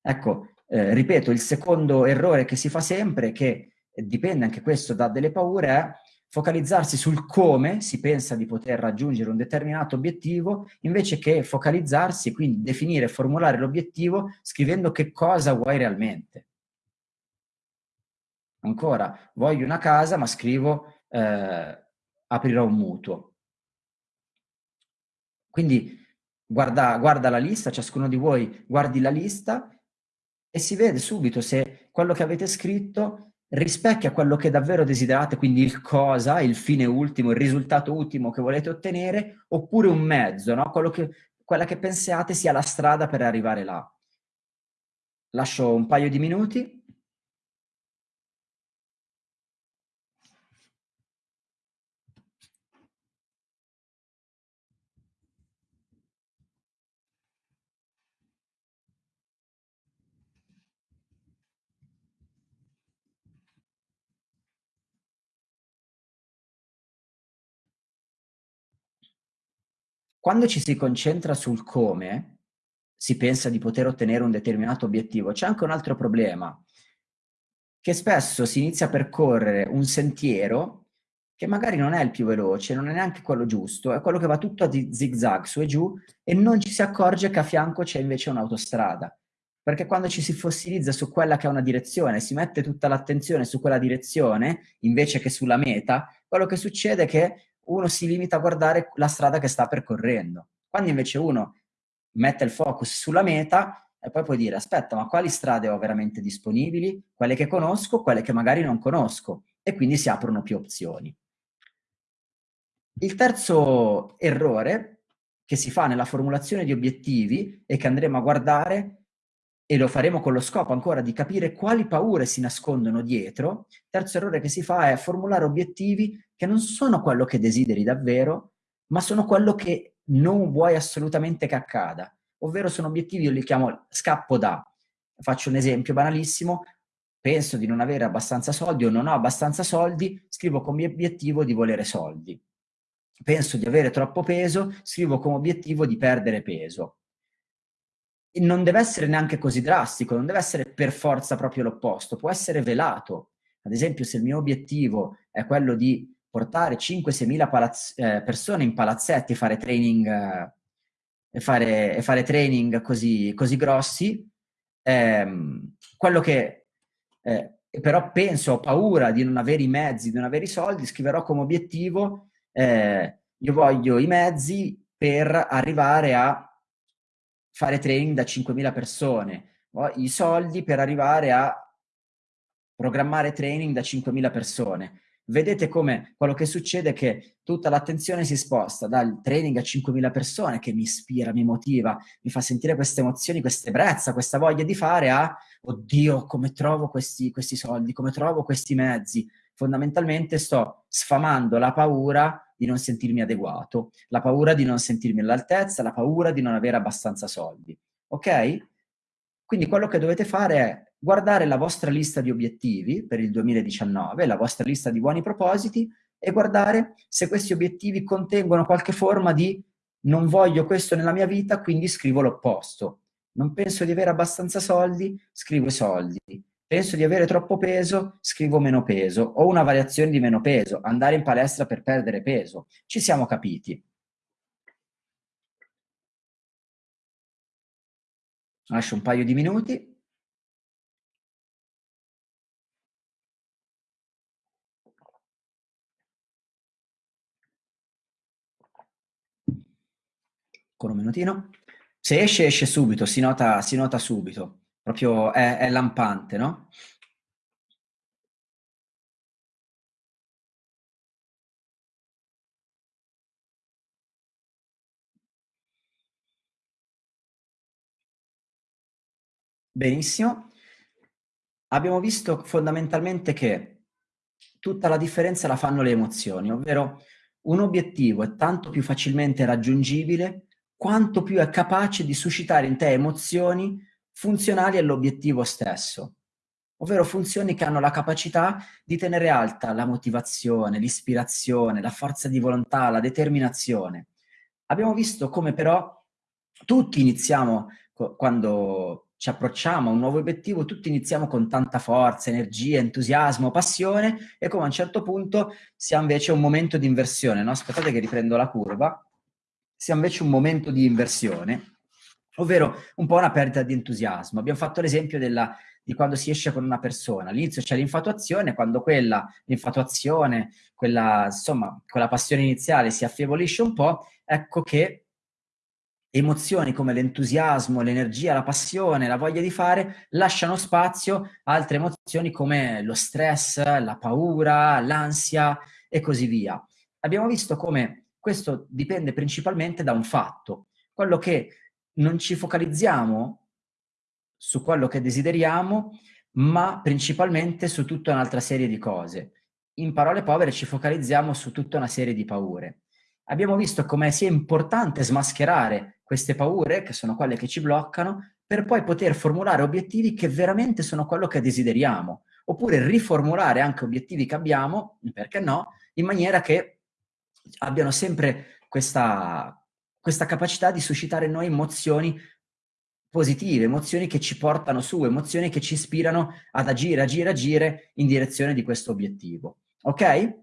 Ecco, eh, ripeto, il secondo errore che si fa sempre, che dipende anche questo da delle paure, è focalizzarsi sul come si pensa di poter raggiungere un determinato obiettivo, invece che focalizzarsi, quindi definire e formulare l'obiettivo scrivendo che cosa vuoi realmente. Ancora, voglio una casa, ma scrivo eh, aprirò un mutuo. Quindi guarda, guarda la lista, ciascuno di voi guardi la lista e si vede subito se quello che avete scritto rispecchia quello che davvero desiderate, quindi il cosa, il fine ultimo, il risultato ultimo che volete ottenere, oppure un mezzo, no? che, quella che pensiate sia la strada per arrivare là. Lascio un paio di minuti. Quando ci si concentra sul come, si pensa di poter ottenere un determinato obiettivo, c'è anche un altro problema, che spesso si inizia a percorrere un sentiero che magari non è il più veloce, non è neanche quello giusto, è quello che va tutto a zigzag su e giù e non ci si accorge che a fianco c'è invece un'autostrada. Perché quando ci si fossilizza su quella che è una direzione, si mette tutta l'attenzione su quella direzione invece che sulla meta, quello che succede è che uno si limita a guardare la strada che sta percorrendo. Quando invece uno mette il focus sulla meta e poi puoi dire aspetta ma quali strade ho veramente disponibili, quelle che conosco, quelle che magari non conosco e quindi si aprono più opzioni. Il terzo errore che si fa nella formulazione di obiettivi e che andremo a guardare e lo faremo con lo scopo ancora di capire quali paure si nascondono dietro, terzo errore che si fa è formulare obiettivi che non sono quello che desideri davvero, ma sono quello che non vuoi assolutamente che accada. Ovvero sono obiettivi, io li chiamo scappo da. Faccio un esempio banalissimo, penso di non avere abbastanza soldi o non ho abbastanza soldi, scrivo come obiettivo di volere soldi. Penso di avere troppo peso, scrivo come obiettivo di perdere peso non deve essere neanche così drastico, non deve essere per forza proprio l'opposto, può essere velato. Ad esempio, se il mio obiettivo è quello di portare 5-6 mila eh, persone in palazzetti e fare training, eh, e fare, e fare training così, così grossi, ehm, quello che eh, però penso, ho paura di non avere i mezzi, di non avere i soldi, scriverò come obiettivo, eh, io voglio i mezzi per arrivare a fare training da 5.000 persone, ho i soldi per arrivare a programmare training da 5.000 persone. Vedete come quello che succede è che tutta l'attenzione si sposta dal training a 5.000 persone che mi ispira, mi motiva, mi fa sentire queste emozioni, questa ebbrezza, questa voglia di fare a oddio come trovo questi, questi soldi, come trovo questi mezzi. Fondamentalmente sto sfamando la paura di non sentirmi adeguato, la paura di non sentirmi all'altezza, la paura di non avere abbastanza soldi. Ok? Quindi quello che dovete fare è guardare la vostra lista di obiettivi per il 2019, la vostra lista di buoni propositi e guardare se questi obiettivi contengono qualche forma di non voglio questo nella mia vita, quindi scrivo l'opposto. Non penso di avere abbastanza soldi, scrivo soldi penso di avere troppo peso, scrivo meno peso, o una variazione di meno peso, andare in palestra per perdere peso. Ci siamo capiti. Lascio un paio di minuti. Con un minutino. Se esce, esce subito, si nota, si nota subito proprio è, è lampante, no? Benissimo. Abbiamo visto fondamentalmente che tutta la differenza la fanno le emozioni, ovvero un obiettivo è tanto più facilmente raggiungibile quanto più è capace di suscitare in te emozioni funzionali all'obiettivo stesso, ovvero funzioni che hanno la capacità di tenere alta la motivazione, l'ispirazione, la forza di volontà, la determinazione. Abbiamo visto come però tutti iniziamo quando ci approcciamo a un nuovo obiettivo, tutti iniziamo con tanta forza, energia, entusiasmo, passione e come a un certo punto si ha invece un momento di inversione, no? Aspettate che riprendo la curva, si ha invece un momento di inversione, ovvero un po' una perdita di entusiasmo. Abbiamo fatto l'esempio di quando si esce con una persona, all'inizio c'è l'infatuazione, quando quella, l'infatuazione, quella, insomma, quella passione iniziale si affievolisce un po', ecco che emozioni come l'entusiasmo, l'energia, la passione, la voglia di fare, lasciano spazio a altre emozioni come lo stress, la paura, l'ansia e così via. Abbiamo visto come questo dipende principalmente da un fatto, quello che non ci focalizziamo su quello che desideriamo, ma principalmente su tutta un'altra serie di cose. In parole povere ci focalizziamo su tutta una serie di paure. Abbiamo visto come sia importante smascherare queste paure, che sono quelle che ci bloccano, per poi poter formulare obiettivi che veramente sono quello che desideriamo, oppure riformulare anche obiettivi che abbiamo, perché no, in maniera che abbiano sempre questa, questa capacità di suscitare in noi emozioni positive, emozioni che ci portano su, emozioni che ci ispirano ad agire, agire, agire in direzione di questo obiettivo. Ok?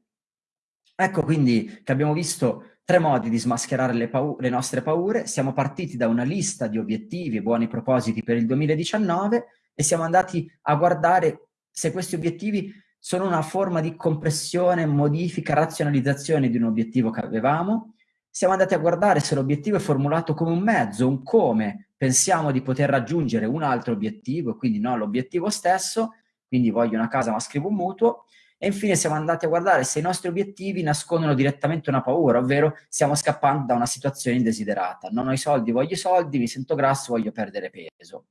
Ecco quindi che abbiamo visto Tre modi di smascherare le, le, nostre paure. Siamo partiti da una lista di obiettivi e buoni propositi per il 2019 e siamo andati a guardare se questi obiettivi sono una forma di compressione, modifica, razionalizzazione di un obiettivo che avevamo. Siamo andati a guardare se l'obiettivo è formulato come un mezzo, un come pensiamo di poter raggiungere un altro obiettivo, quindi non l'obiettivo stesso, quindi voglio una casa ma scrivo un mutuo, e infine siamo andati a guardare se i nostri obiettivi nascondono direttamente una paura, ovvero stiamo scappando da una situazione indesiderata. Non ho i soldi, voglio i soldi, mi sento grasso, voglio perdere peso.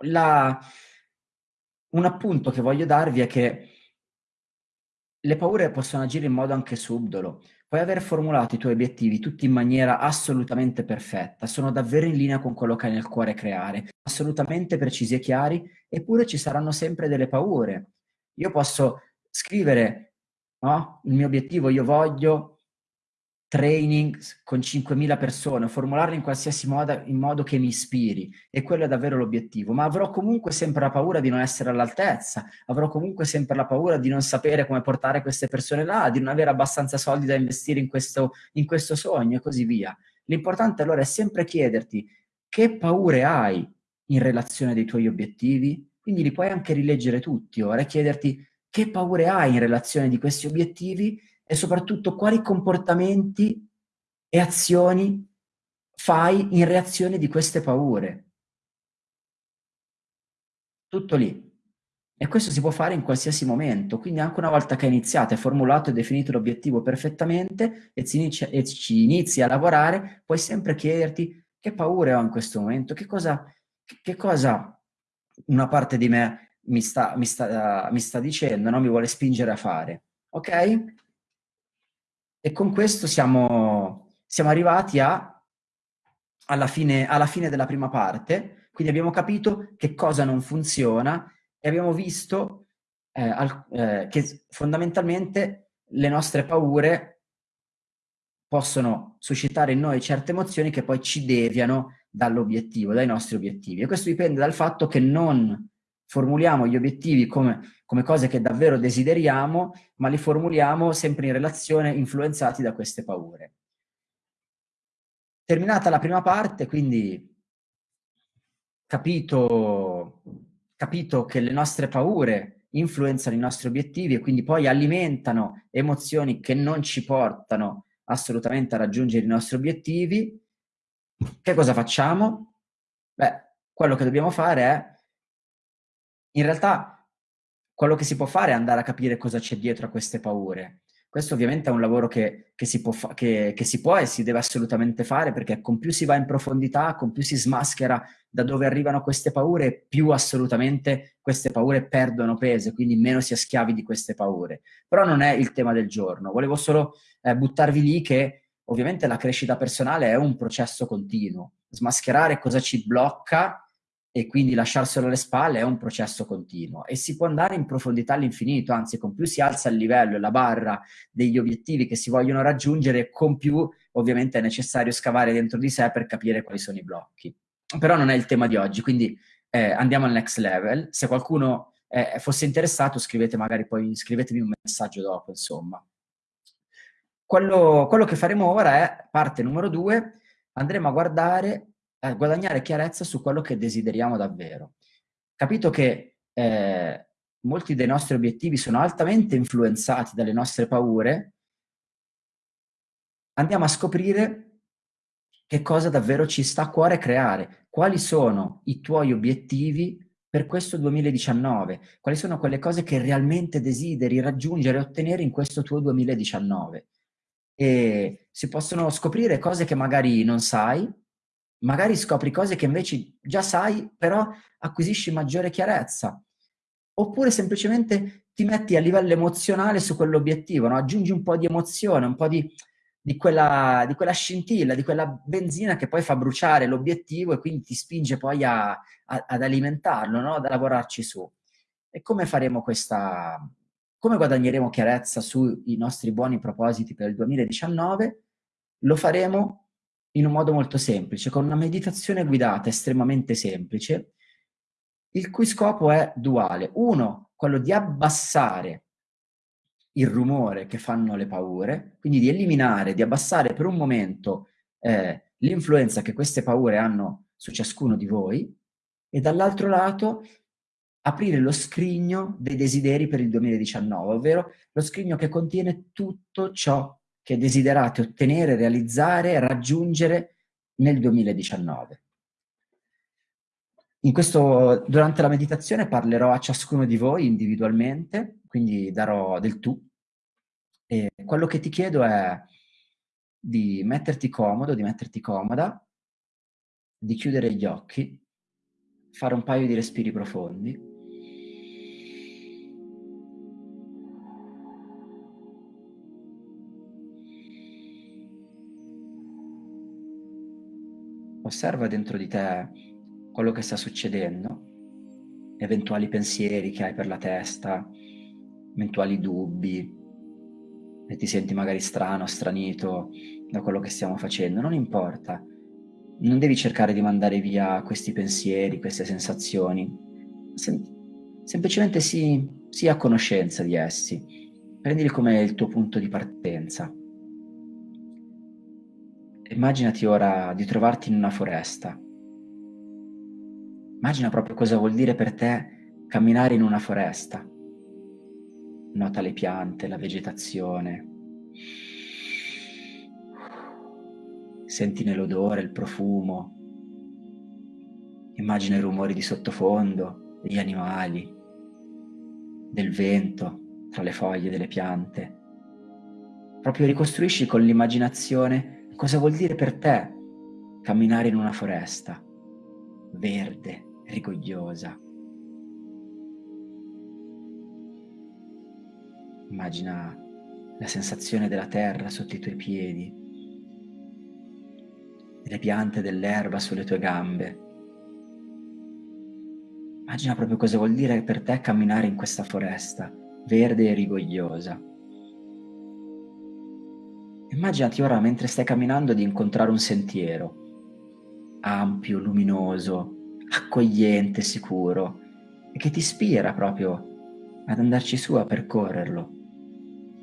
La... Un appunto che voglio darvi è che le paure possono agire in modo anche subdolo. Puoi aver formulato i tuoi obiettivi tutti in maniera assolutamente perfetta, sono davvero in linea con quello che hai nel cuore creare, assolutamente precisi e chiari, eppure ci saranno sempre delle paure. Io posso scrivere no? il mio obiettivo, io voglio training con 5.000 persone, formularli in qualsiasi modo, in modo che mi ispiri, e quello è davvero l'obiettivo, ma avrò comunque sempre la paura di non essere all'altezza, avrò comunque sempre la paura di non sapere come portare queste persone là, di non avere abbastanza soldi da investire in questo, in questo sogno e così via. L'importante allora è sempre chiederti che paure hai in relazione dei tuoi obiettivi, quindi li puoi anche rileggere tutti ora e chiederti che paure hai in relazione di questi obiettivi e soprattutto quali comportamenti e azioni fai in reazione di queste paure. Tutto lì. E questo si può fare in qualsiasi momento, quindi anche una volta che hai iniziato, hai formulato e definito l'obiettivo perfettamente e, inizia, e ci inizi a lavorare, puoi sempre chiederti che paure ho in questo momento, che cosa, che cosa una parte di me mi sta, mi sta, mi sta dicendo, no? mi vuole spingere a fare. Ok? E con questo siamo, siamo arrivati a, alla, fine, alla fine della prima parte, quindi abbiamo capito che cosa non funziona e abbiamo visto eh, al, eh, che fondamentalmente le nostre paure possono suscitare in noi certe emozioni che poi ci deviano dall'obiettivo, dai nostri obiettivi. E questo dipende dal fatto che non formuliamo gli obiettivi come, come cose che davvero desideriamo, ma li formuliamo sempre in relazione, influenzati da queste paure. Terminata la prima parte, quindi capito, capito che le nostre paure influenzano i nostri obiettivi e quindi poi alimentano emozioni che non ci portano assolutamente a raggiungere i nostri obiettivi, che cosa facciamo? Beh, quello che dobbiamo fare è, in realtà, quello che si può fare è andare a capire cosa c'è dietro a queste paure. Questo ovviamente è un lavoro che, che, si che, che, si può, e si deve assolutamente fare perché con più si va in profondità, con più si smaschera da dove arrivano queste paure, più assolutamente queste paure perdono peso, quindi meno si è schiavi di queste paure. Però non è il tema del giorno. Volevo solo eh, buttarvi lì che ovviamente la crescita personale è un processo continuo. Smascherare cosa ci blocca e quindi lasciarselo alle spalle è un processo continuo e si può andare in profondità all'infinito, anzi con più si alza il livello e la barra degli obiettivi che si vogliono raggiungere, con più ovviamente è necessario scavare dentro di sé per capire quali sono i blocchi. Però non è il tema di oggi, quindi eh, andiamo al next level. Se qualcuno eh, fosse interessato scrivete magari poi, scrivetemi un messaggio dopo, insomma. Quello, quello che faremo ora è parte numero due, andremo a guardare eh, guadagnare chiarezza su quello che desideriamo davvero. Capito che eh, molti dei nostri obiettivi sono altamente influenzati dalle nostre paure, andiamo a scoprire che cosa davvero ci sta a cuore creare, quali sono i tuoi obiettivi per questo 2019, quali sono quelle cose che realmente desideri raggiungere e ottenere in questo tuo 2019. E si possono scoprire cose che magari non sai, magari scopri cose che invece già sai, però acquisisci maggiore chiarezza. Oppure semplicemente ti metti a livello emozionale su quell'obiettivo, no? aggiungi un po' di emozione, un po' di, di, quella, di, quella, scintilla, di quella benzina che poi fa bruciare l'obiettivo e quindi ti spinge poi a, a, ad alimentarlo, no? ad lavorarci su. E come faremo questa... come guadagneremo chiarezza sui nostri buoni propositi per il 2019? Lo faremo in un modo molto semplice, con una meditazione guidata estremamente semplice, il cui scopo è duale. Uno, quello di abbassare il rumore che fanno le paure, quindi di eliminare, di abbassare per un momento eh, l'influenza che queste paure hanno su ciascuno di voi, e dall'altro lato aprire lo scrigno dei desideri per il 2019, ovvero lo scrigno che contiene tutto ciò che desiderate ottenere, realizzare, raggiungere nel 2019. In questo, durante la meditazione parlerò a ciascuno di voi individualmente, quindi darò del tu. E quello che ti chiedo è di metterti comodo, di metterti comoda, di chiudere gli occhi, fare un paio di respiri profondi osserva dentro di te quello che sta succedendo, eventuali pensieri che hai per la testa, eventuali dubbi, e ti senti magari strano, stranito da quello che stiamo facendo, non importa. Non devi cercare di mandare via questi pensieri, queste sensazioni. Sem semplicemente sii, sii a conoscenza di essi. Prendili come il tuo punto di partenza. Immaginati ora di trovarti in una foresta. Immagina proprio cosa vuol dire per te camminare in una foresta. Nota le piante, la vegetazione. Senti l'odore, il profumo. Immagina i rumori di sottofondo, degli animali, del vento tra le foglie delle piante. Proprio ricostruisci con l'immaginazione Cosa vuol dire per te camminare in una foresta verde, rigogliosa? Immagina la sensazione della terra sotto i tuoi piedi, le piante dell'erba sulle tue gambe. Immagina proprio cosa vuol dire per te camminare in questa foresta verde e rigogliosa. Immaginati ora mentre stai camminando di incontrare un sentiero, ampio, luminoso, accogliente, sicuro, e che ti ispira proprio ad andarci su a percorrerlo.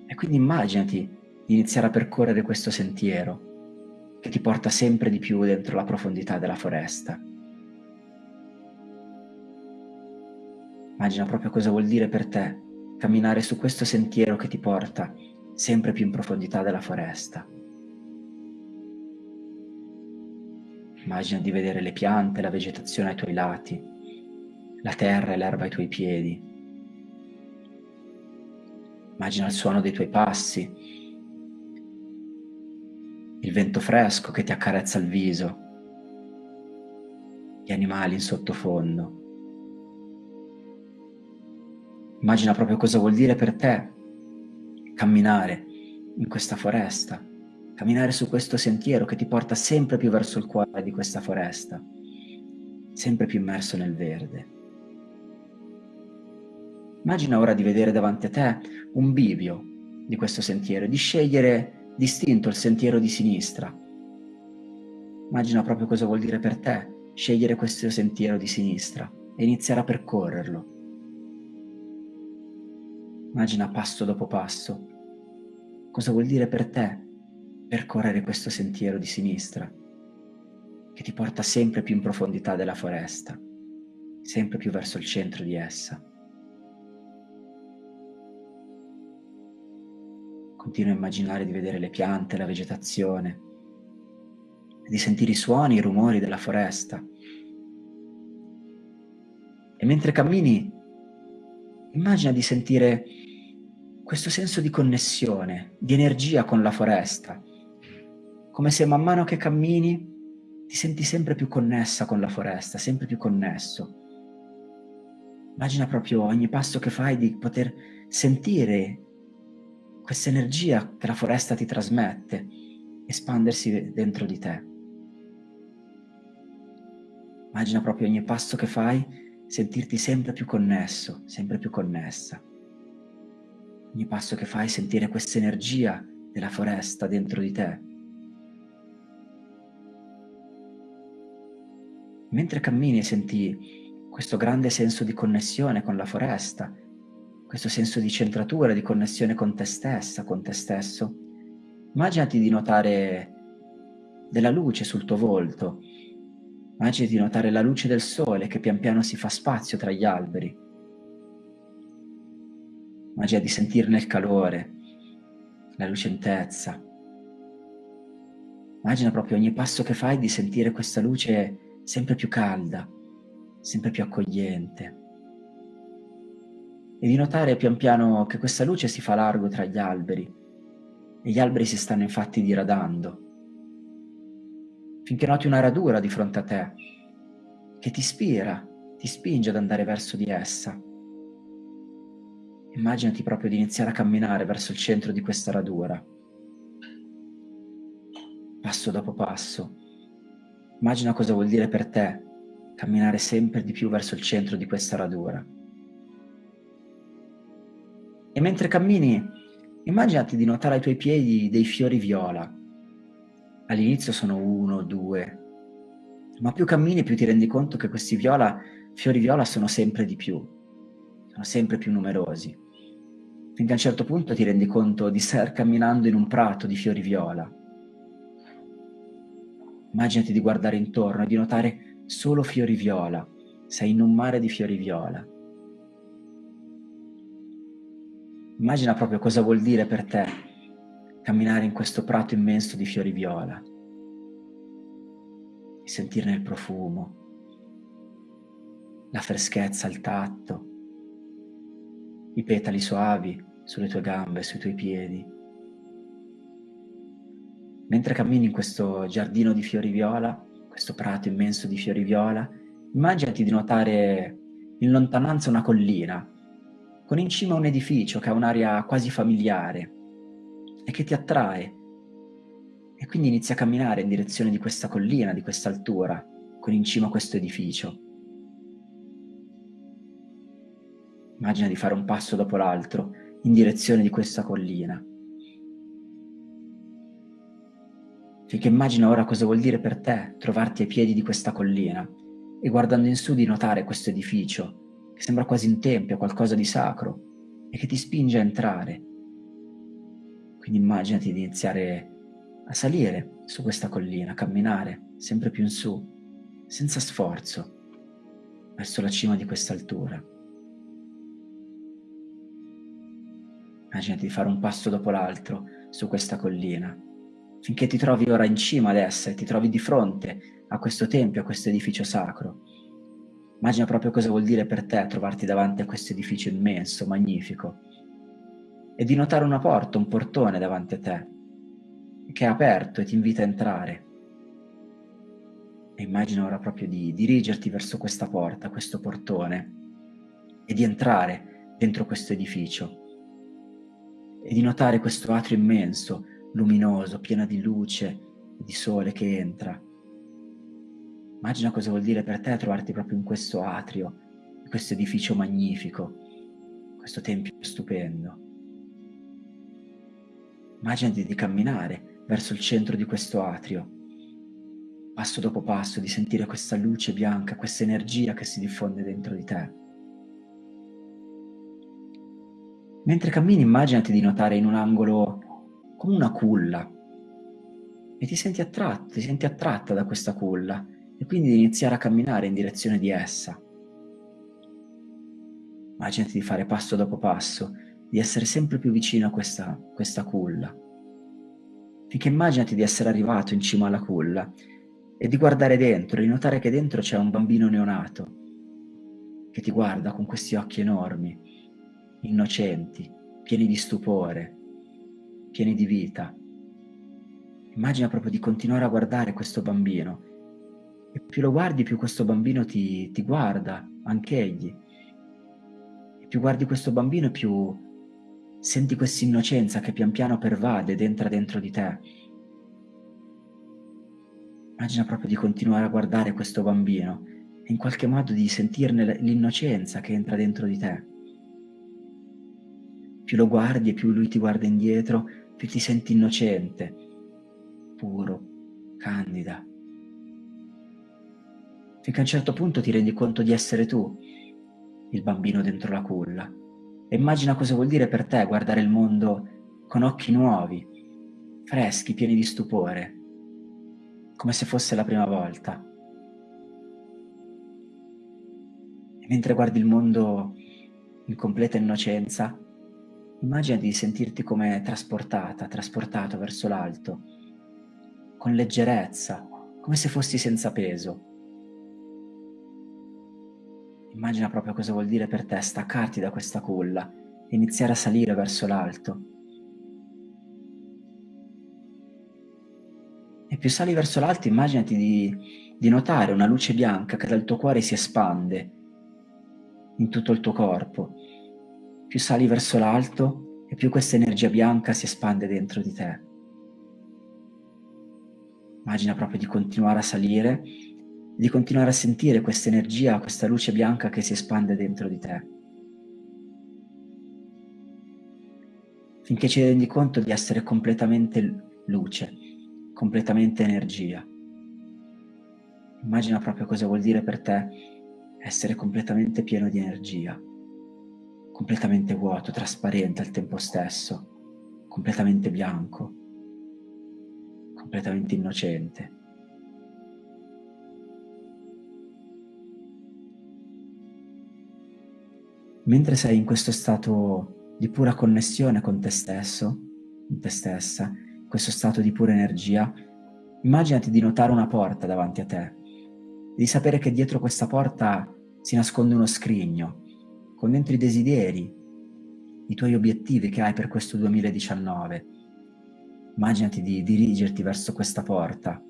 E quindi immaginati di iniziare a percorrere questo sentiero che ti porta sempre di più dentro la profondità della foresta. Immagina proprio cosa vuol dire per te camminare su questo sentiero che ti porta sempre più in profondità della foresta. Immagina di vedere le piante, la vegetazione ai tuoi lati, la terra e l'erba ai tuoi piedi. Immagina il suono dei tuoi passi, il vento fresco che ti accarezza il viso, gli animali in sottofondo. Immagina proprio cosa vuol dire per te camminare in questa foresta, camminare su questo sentiero che ti porta sempre più verso il cuore di questa foresta, sempre più immerso nel verde. Immagina ora di vedere davanti a te un bivio di questo sentiero e di scegliere distinto il sentiero di sinistra. Immagina proprio cosa vuol dire per te scegliere questo sentiero di sinistra e iniziare a percorrerlo. Immagina passo dopo passo cosa vuol dire per te percorrere questo sentiero di sinistra che ti porta sempre più in profondità della foresta, sempre più verso il centro di essa. Continua a immaginare di vedere le piante, la vegetazione, di sentire i suoni, i rumori della foresta. E mentre cammini, immagina di sentire questo senso di connessione, di energia con la foresta, come se man mano che cammini ti senti sempre più connessa con la foresta, sempre più connesso. Immagina proprio ogni passo che fai di poter sentire questa energia che la foresta ti trasmette, espandersi dentro di te. Immagina proprio ogni passo che fai sentirti sempre più connesso, sempre più connessa. Ogni passo che fai sentire questa energia della foresta dentro di te. Mentre cammini senti questo grande senso di connessione con la foresta, questo senso di centratura, di connessione con te stessa, con te stesso, immaginati di notare della luce sul tuo volto, immaginati di notare la luce del sole che pian piano si fa spazio tra gli alberi, immagina di sentirne il calore, la lucentezza, immagina proprio ogni passo che fai di sentire questa luce sempre più calda, sempre più accogliente. E di notare pian piano che questa luce si fa largo tra gli alberi e gli alberi si stanno infatti diradando. Finché noti una radura di fronte a te che ti ispira, ti spinge ad andare verso di essa. Immaginati proprio di iniziare a camminare verso il centro di questa radura, passo dopo passo. Immagina cosa vuol dire per te camminare sempre di più verso il centro di questa radura. E mentre cammini, immaginati di notare ai tuoi piedi dei fiori viola. All'inizio sono uno, due, ma più cammini più ti rendi conto che questi viola, fiori viola sono sempre di più, sono sempre più numerosi. Finché a un certo punto ti rendi conto di star camminando in un prato di fiori viola. Immaginati di guardare intorno e di notare solo fiori viola, sei in un mare di fiori viola. Immagina proprio cosa vuol dire per te camminare in questo prato immenso di fiori viola, e sentirne il profumo, la freschezza al tatto, i petali suavi sulle tue gambe, sui tuoi piedi. Mentre cammini in questo giardino di fiori viola, questo prato immenso di fiori viola, immaginati di notare in lontananza una collina con in cima un edificio che ha un'aria quasi familiare e che ti attrae. E quindi inizi a camminare in direzione di questa collina, di questa altura, con in cima questo edificio. Immagina di fare un passo dopo l'altro in direzione di questa collina. Finché immagina ora cosa vuol dire per te trovarti ai piedi di questa collina e guardando in su di notare questo edificio che sembra quasi un tempio, qualcosa di sacro e che ti spinge a entrare. Quindi immaginati di iniziare a salire su questa collina, a camminare sempre più in su, senza sforzo, verso la cima di questa altura. Immaginati di fare un passo dopo l'altro su questa collina finché ti trovi ora in cima ad essa e ti trovi di fronte a questo tempio, a questo edificio sacro. Immagina proprio cosa vuol dire per te trovarti davanti a questo edificio immenso, magnifico, e di notare una porta, un portone davanti a te, che è aperto e ti invita a entrare. E immagina ora proprio di dirigerti verso questa porta, questo portone, e di entrare dentro questo edificio e di notare questo atrio immenso, luminoso, pieno di luce di sole che entra. Immagina cosa vuol dire per te trovarti proprio in questo atrio, in questo edificio magnifico, questo tempio stupendo. Immaginati di camminare verso il centro di questo atrio, passo dopo passo, di sentire questa luce bianca, questa energia che si diffonde dentro di te. Mentre cammini immaginati di notare in un angolo come una culla e ti senti attratto, ti senti attratta da questa culla e quindi di iniziare a camminare in direzione di essa. Immaginati di fare passo dopo passo, di essere sempre più vicino a questa, questa culla. Finché immaginati di essere arrivato in cima alla culla e di guardare dentro, di notare che dentro c'è un bambino neonato che ti guarda con questi occhi enormi, innocenti, pieni di stupore, pieni di vita. Immagina proprio di continuare a guardare questo bambino e più lo guardi più questo bambino ti, ti guarda, anch'egli. E più guardi questo bambino più senti questa innocenza che pian piano pervade ed entra dentro di te Immagina proprio di continuare a guardare questo bambino e in qualche modo di sentirne l'innocenza che entra dentro di te. Più lo guardi e più lui ti guarda indietro, più ti senti innocente, puro, candida. Finché a un certo punto ti rendi conto di essere tu, il bambino dentro la culla. E immagina cosa vuol dire per te guardare il mondo con occhi nuovi, freschi, pieni di stupore, come se fosse la prima volta. E mentre guardi il mondo in completa innocenza, immagina di sentirti come trasportata, trasportato verso l'alto, con leggerezza, come se fossi senza peso. Immagina proprio cosa vuol dire per te staccarti da questa culla e iniziare a salire verso l'alto E più sali verso l'alto immaginati di, di notare una luce bianca che dal tuo cuore si espande in tutto il tuo corpo. Più sali verso l'alto e più questa energia bianca si espande dentro di te. Immagina proprio di continuare a salire, di continuare a sentire questa energia, questa luce bianca che si espande dentro di te. Finché ci rendi conto di essere completamente luce completamente energia. Immagina proprio cosa vuol dire per te essere completamente pieno di energia, completamente vuoto, trasparente al tempo stesso, completamente bianco, completamente innocente. Mentre sei in questo stato di pura connessione con te stesso, con te stessa, questo stato di pura energia, immaginati di notare una porta davanti a te di sapere che dietro questa porta si nasconde uno scrigno con dentro i desideri, i tuoi obiettivi che hai per questo 2019. Immaginati di dirigerti verso questa porta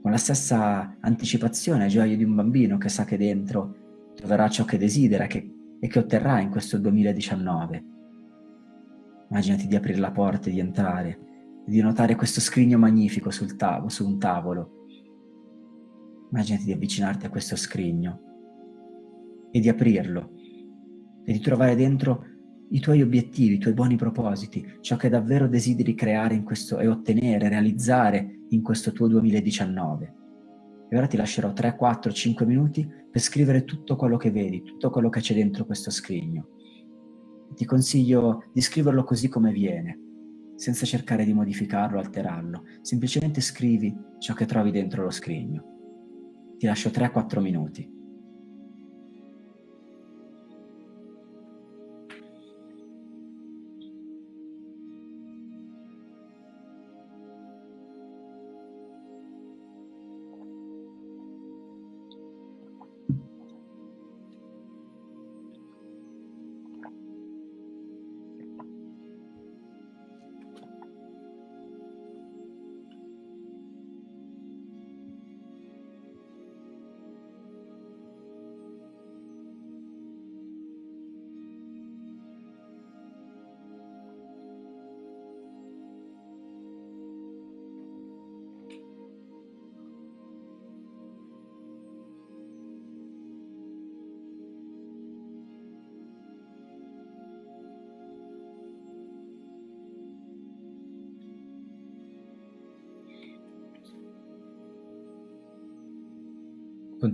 con la stessa anticipazione e gioia di un bambino che sa che dentro troverà ciò che desidera che, e che otterrà in questo 2019. Immaginati di aprire la porta e di entrare di notare questo scrigno magnifico sul tavolo, su un tavolo. Immaginati di avvicinarti a questo scrigno e di aprirlo e di trovare dentro i tuoi obiettivi, i tuoi buoni propositi, ciò che davvero desideri creare questo, e ottenere, realizzare in questo tuo 2019. E ora ti lascerò 3, 4, 5 minuti per scrivere tutto quello che vedi, tutto quello che c'è dentro questo scrigno. Ti consiglio di scriverlo così come viene, senza cercare di modificarlo alterarlo, semplicemente scrivi ciò che trovi dentro lo scrigno. Ti lascio 3-4 minuti.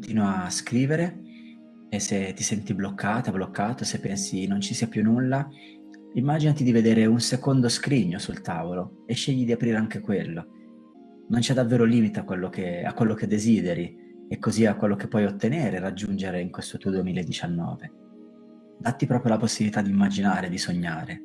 Continua a scrivere e se ti senti bloccata, bloccato, se pensi non ci sia più nulla, immaginati di vedere un secondo scrigno sul tavolo e scegli di aprire anche quello. Non c'è davvero limite a quello, che, a quello che desideri e così a quello che puoi ottenere e raggiungere in questo tuo 2019. Datti proprio la possibilità di immaginare, di sognare.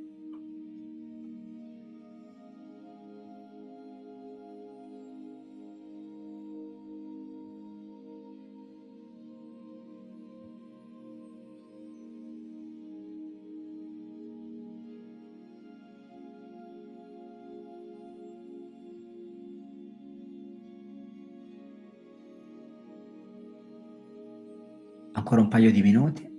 Ancora un paio di minuti.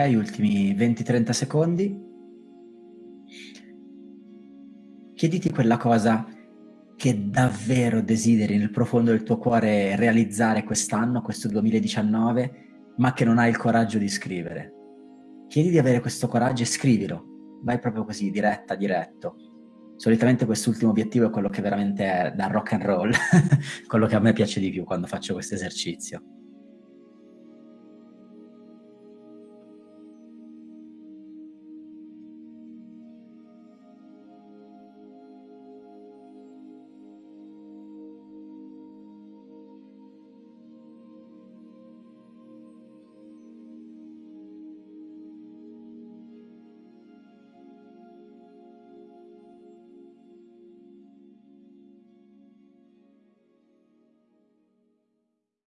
Ultimi 20-30 secondi. Chiediti quella cosa che davvero desideri nel profondo del tuo cuore realizzare quest'anno, questo 2019, ma che non hai il coraggio di scrivere. Chiedi di avere questo coraggio e scrivilo. Vai proprio così, diretta, diretto. Solitamente quest'ultimo obiettivo è quello che veramente è da rock and roll, quello che a me piace di più quando faccio questo esercizio.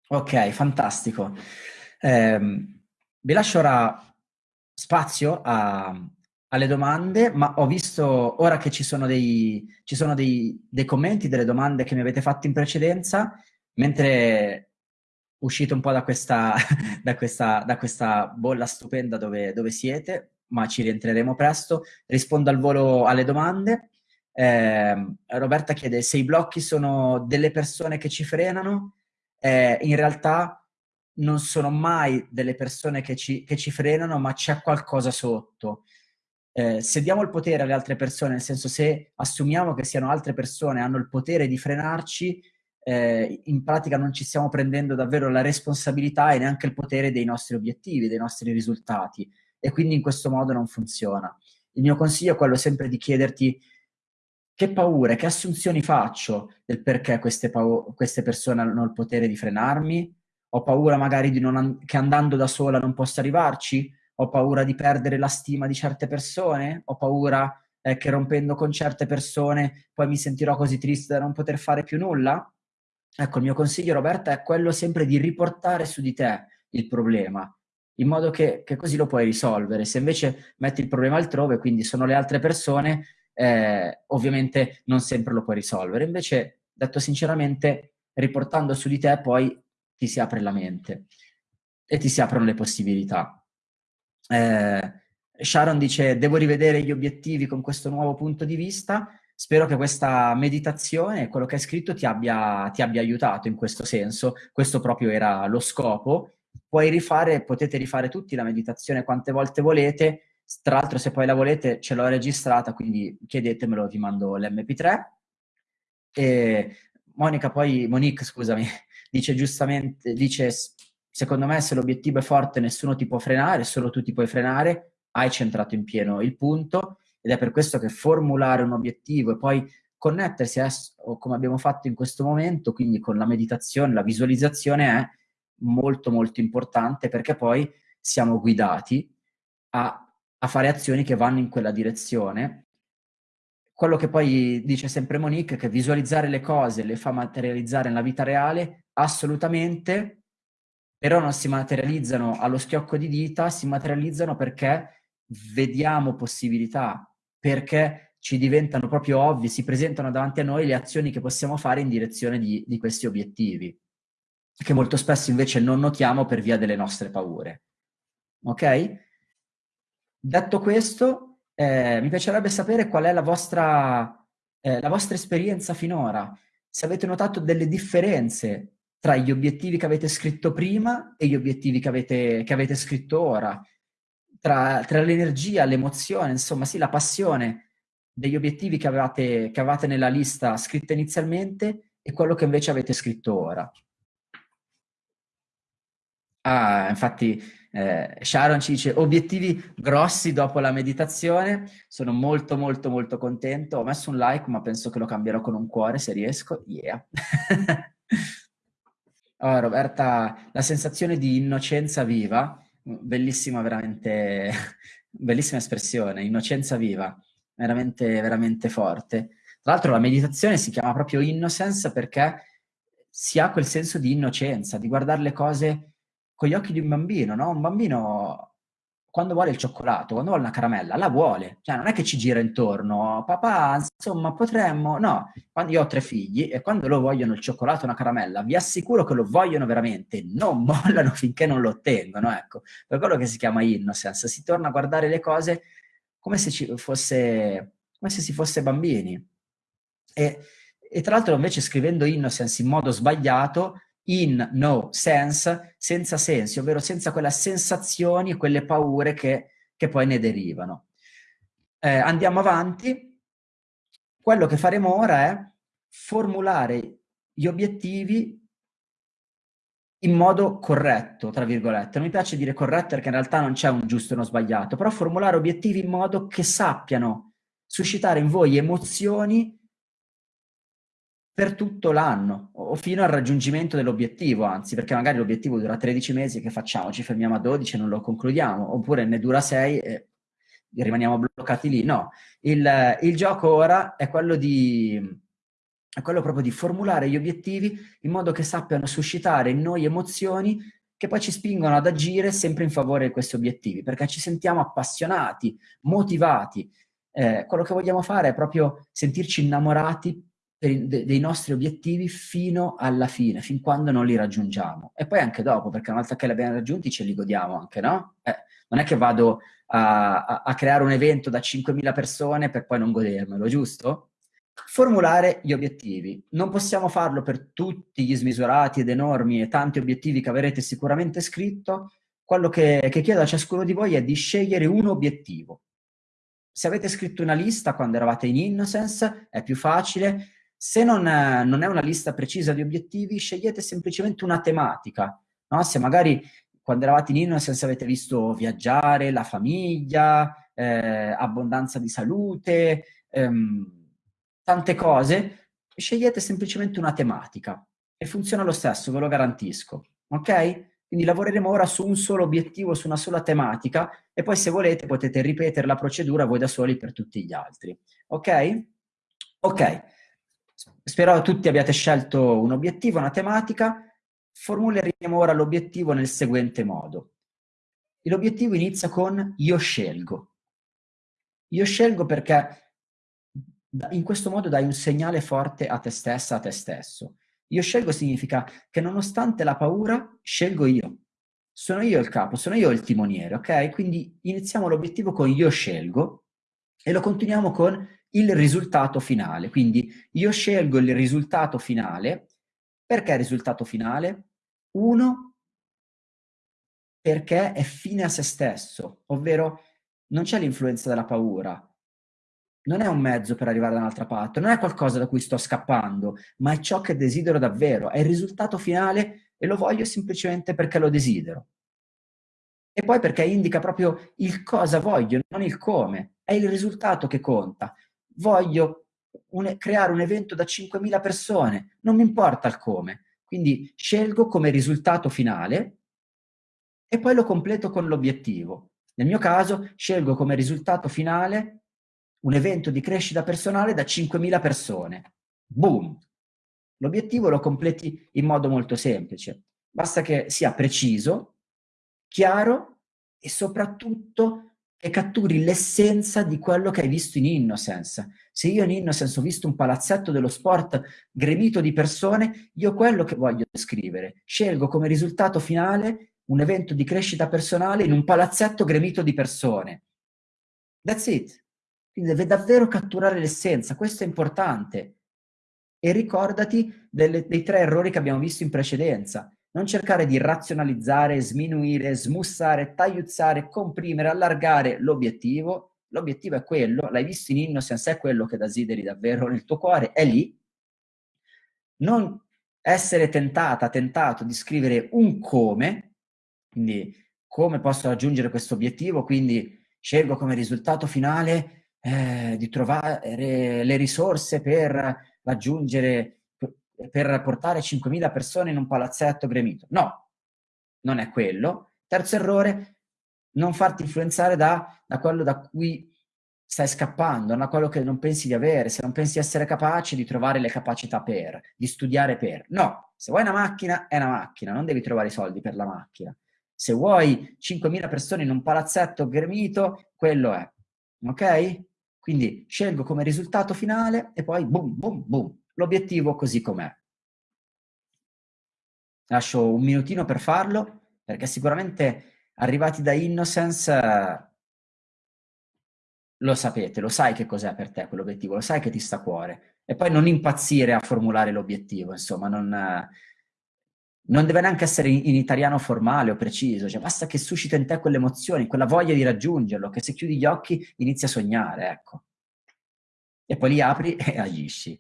Ok, fantastico. Eh, vi lascio ora spazio a, alle domande, ma ho visto ora che ci sono, dei, ci sono dei, dei, commenti, delle domande che mi avete fatto in precedenza, mentre uscite un po' da questa, da questa, da questa bolla stupenda dove, dove, siete, ma ci rientreremo presto. Rispondo al volo alle domande. Eh, Roberta chiede se i blocchi sono delle persone che ci frenano eh, in realtà non sono mai delle persone che ci, che ci frenano, ma c'è qualcosa sotto. Eh, se diamo il potere alle altre persone, nel senso se assumiamo che siano altre persone, hanno il potere di frenarci, eh, in pratica non ci stiamo prendendo davvero la responsabilità e neanche il potere dei nostri obiettivi, dei nostri risultati. E quindi in questo modo non funziona. Il mio consiglio è quello sempre di chiederti che paure, che assunzioni faccio del perché queste, queste persone hanno il potere di frenarmi? Ho paura magari non che andando da sola non possa arrivarci? Ho paura di perdere la stima di certe persone? Ho paura eh, che rompendo con certe persone poi mi sentirò così triste da non poter fare più nulla? Ecco, il mio consiglio, Roberta, è quello sempre di riportare su di te il problema, in modo che, che così lo puoi risolvere. Se invece metti il problema altrove, quindi sono le altre persone, eh, ovviamente non sempre lo puoi risolvere. Invece, detto sinceramente, riportando su di te poi ti si apre la mente e ti si aprono le possibilità. Eh, Sharon dice, devo rivedere gli obiettivi con questo nuovo punto di vista. Spero che questa meditazione, quello che hai scritto, ti abbia, ti abbia aiutato in questo senso. Questo proprio era lo scopo. Puoi rifare, potete rifare tutti la meditazione quante volte volete, tra l'altro se poi la volete ce l'ho registrata, quindi chiedetemelo, vi mando l'MP3. E Monica poi, Monique scusami, dice giustamente, dice secondo me se l'obiettivo è forte nessuno ti può frenare, solo tu ti puoi frenare, hai centrato in pieno il punto ed è per questo che formulare un obiettivo e poi connettersi a, come abbiamo fatto in questo momento, quindi con la meditazione, la visualizzazione è molto molto importante perché poi siamo guidati a a fare azioni che vanno in quella direzione. Quello che poi dice sempre Monique, che visualizzare le cose le fa materializzare nella vita reale, assolutamente, però non si materializzano allo schiocco di dita, si materializzano perché vediamo possibilità, perché ci diventano proprio ovvi, si presentano davanti a noi le azioni che possiamo fare in direzione di, di questi obiettivi, che molto spesso invece non notiamo per via delle nostre paure. Ok? Detto questo, eh, mi piacerebbe sapere qual è la vostra, eh, la vostra esperienza finora, se avete notato delle differenze tra gli obiettivi che avete scritto prima e gli obiettivi che avete, che avete scritto ora, tra, tra l'energia, l'emozione, insomma sì, la passione degli obiettivi che avevate, che avevate nella lista scritta inizialmente e quello che invece avete scritto ora. Ah, infatti eh, Sharon ci dice obiettivi grossi dopo la meditazione, sono molto molto molto contento, ho messo un like ma penso che lo cambierò con un cuore se riesco, yeah. Oh, Roberta, la sensazione di innocenza viva, bellissima veramente, bellissima espressione, innocenza viva, veramente, veramente forte. Tra l'altro la meditazione si chiama proprio innocence perché si ha quel senso di innocenza, di guardare le cose con gli occhi di un bambino, no? Un bambino quando vuole il cioccolato, quando vuole una caramella, la vuole. Cioè, non è che ci gira intorno, papà, insomma, potremmo... No, quando io ho tre figli e quando loro vogliono il cioccolato o una caramella, vi assicuro che lo vogliono veramente, non mollano finché non lo ottengono, ecco. Per quello che si chiama innocence, si torna a guardare le cose come se, ci fosse, come se si fosse bambini. E, e tra l'altro invece scrivendo innocence in modo sbagliato in no sense, senza sensi, ovvero senza quelle sensazioni e quelle paure che, che poi ne derivano. Eh, andiamo avanti. Quello che faremo ora è formulare gli obiettivi in modo corretto, tra virgolette. Non mi piace dire corretto perché in realtà non c'è un giusto e uno sbagliato, però formulare obiettivi in modo che sappiano suscitare in voi emozioni per tutto l'anno o fino al raggiungimento dell'obiettivo, anzi, perché magari l'obiettivo dura 13 mesi, che facciamo? Ci fermiamo a 12 e non lo concludiamo, oppure ne dura 6 e rimaniamo bloccati lì. No, il, il gioco ora è quello di è quello proprio di formulare gli obiettivi in modo che sappiano suscitare in noi emozioni che poi ci spingono ad agire sempre in favore di questi obiettivi, perché ci sentiamo appassionati, motivati. Eh, quello che vogliamo fare è proprio sentirci innamorati dei nostri obiettivi fino alla fine, fin quando non li raggiungiamo. E poi anche dopo, perché una volta che li abbiamo raggiunti ce li godiamo anche, no? Eh, non è che vado a, a, a creare un evento da 5.000 persone per poi non godermelo, giusto? Formulare gli obiettivi. Non possiamo farlo per tutti gli smisurati ed enormi e tanti obiettivi che avrete sicuramente scritto. Quello che, che chiedo a ciascuno di voi è di scegliere un obiettivo. Se avete scritto una lista quando eravate in Innocence, è più facile se non, non, è una lista precisa di obiettivi, scegliete semplicemente una tematica. No? Se magari quando eravate in Innocence avete visto viaggiare, la famiglia, eh, abbondanza di salute, ehm, tante cose, scegliete semplicemente una tematica e funziona lo stesso, ve lo garantisco. Ok? Quindi lavoreremo ora su un solo obiettivo, su una sola tematica e poi se volete potete ripetere la procedura voi da soli per tutti gli altri. Ok? Ok. Spero tutti abbiate scelto un obiettivo, una tematica. Formuleremo ora l'obiettivo nel seguente modo. L'obiettivo inizia con io scelgo. Io scelgo perché in questo modo dai un segnale forte a te stessa, a te stesso. Io scelgo significa che nonostante la paura, scelgo io. Sono io il capo, sono io il timoniere, ok? Quindi iniziamo l'obiettivo con io scelgo e lo continuiamo con il risultato finale. Quindi io scelgo il risultato finale. Perché risultato finale? Uno, perché è fine a se stesso, ovvero non c'è l'influenza della paura, non è un mezzo per arrivare da un'altra parte, non è qualcosa da cui sto scappando, ma è ciò che desidero davvero, è il risultato finale e lo voglio semplicemente perché lo desidero. E poi perché indica proprio il cosa voglio, non il come, è il risultato che conta voglio un, creare un evento da 5.000 persone, non mi importa il come. Quindi scelgo come risultato finale e poi lo completo con l'obiettivo. Nel mio caso scelgo come risultato finale un evento di crescita personale da 5.000 persone. Boom! L'obiettivo lo completi in modo molto semplice. Basta che sia preciso, chiaro e soprattutto che catturi l'essenza di quello che hai visto in Innocence. Se io in Innocence ho visto un palazzetto dello sport gremito di persone, io quello che voglio scrivere. Scelgo come risultato finale un evento di crescita personale in un palazzetto gremito di persone. That's it. Quindi deve davvero catturare l'essenza, questo è importante. E ricordati delle, dei tre errori che abbiamo visto in precedenza. Non cercare di razionalizzare, sminuire, smussare, tagliuzzare, comprimere, allargare l'obiettivo. L'obiettivo è quello, l'hai visto in Innocence, è quello che desideri davvero nel tuo cuore, è lì. Non essere tentata, tentato di scrivere un come, quindi come posso raggiungere questo obiettivo, quindi scelgo come risultato finale eh, di trovare le risorse per raggiungere per portare 5.000 persone in un palazzetto gremito. No, non è quello. Terzo errore, non farti influenzare da, da quello da cui stai scappando, da quello che non pensi di avere, se non pensi di essere capace di trovare le capacità per, di studiare per. No, se vuoi una macchina, è una macchina, non devi trovare i soldi per la macchina. Se vuoi 5.000 persone in un palazzetto gremito, quello è. Ok? Quindi scelgo come risultato finale e poi boom, boom, boom, l'obiettivo così com'è. Lascio un minutino per farlo, perché sicuramente arrivati da Innocence lo sapete, lo sai che cos'è per te quell'obiettivo, lo sai che ti sta a cuore. E poi non impazzire a formulare l'obiettivo, insomma, non, non deve neanche essere in, italiano formale o preciso, cioè basta che suscita in te quelle emozioni, quella voglia di raggiungerlo, che se chiudi gli occhi inizi a sognare, ecco. E poi li apri e agisci.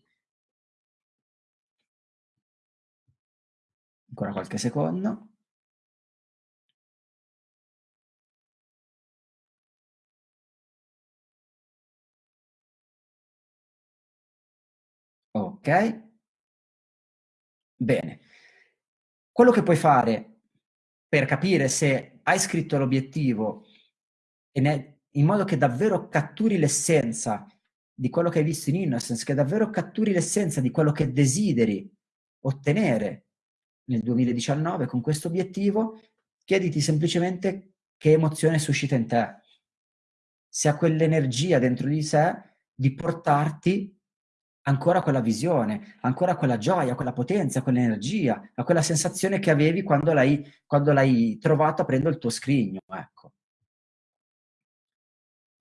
Ancora qualche secondo. Ok. Bene. Quello che puoi fare per capire se hai scritto l'obiettivo in modo che davvero catturi l'essenza di quello che hai visto in Innocence, che davvero catturi l'essenza di quello che desideri ottenere nel 2019 con questo obiettivo, chiediti semplicemente che emozione suscita in te. Se ha quell'energia dentro di sé di portarti ancora quella visione, ancora quella gioia, quella potenza, quell'energia, a quella sensazione che avevi quando l'hai, trovato aprendo il tuo scrigno. Ecco.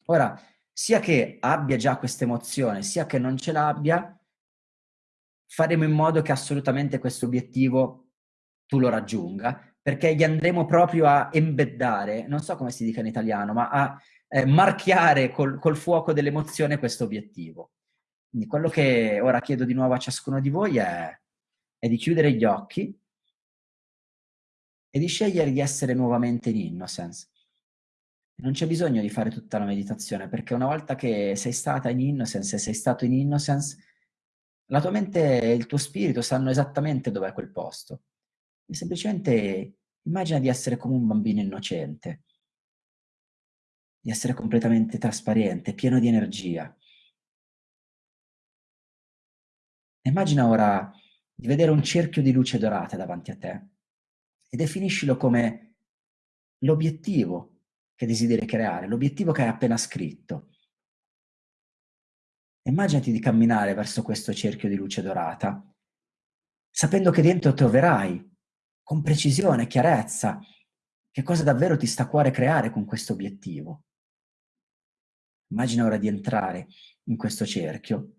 Ora, sia che abbia già questa emozione, sia che non ce l'abbia, faremo in modo che assolutamente questo obiettivo tu lo raggiunga, perché gli andremo proprio a embeddare, non so come si dica in italiano, ma a eh, marchiare col, col fuoco dell'emozione questo obiettivo. Quindi quello che ora chiedo di nuovo a ciascuno di voi è, è di chiudere gli occhi e di scegliere di essere nuovamente in Innocence. Non c'è bisogno di fare tutta la meditazione, perché una volta che sei stata in Innocence e sei stato in Innocence, la tua mente e il tuo spirito sanno esattamente dov'è quel posto. E semplicemente immagina di essere come un bambino innocente, di essere completamente trasparente, pieno di energia. Immagina ora di vedere un cerchio di luce dorata davanti a te e definiscilo come l'obiettivo che desideri creare, l'obiettivo che hai appena scritto. Immaginati di camminare verso questo cerchio di luce dorata, sapendo che dentro troverai con precisione, chiarezza, che cosa davvero ti sta a cuore creare con questo obiettivo. Immagina ora di entrare in questo cerchio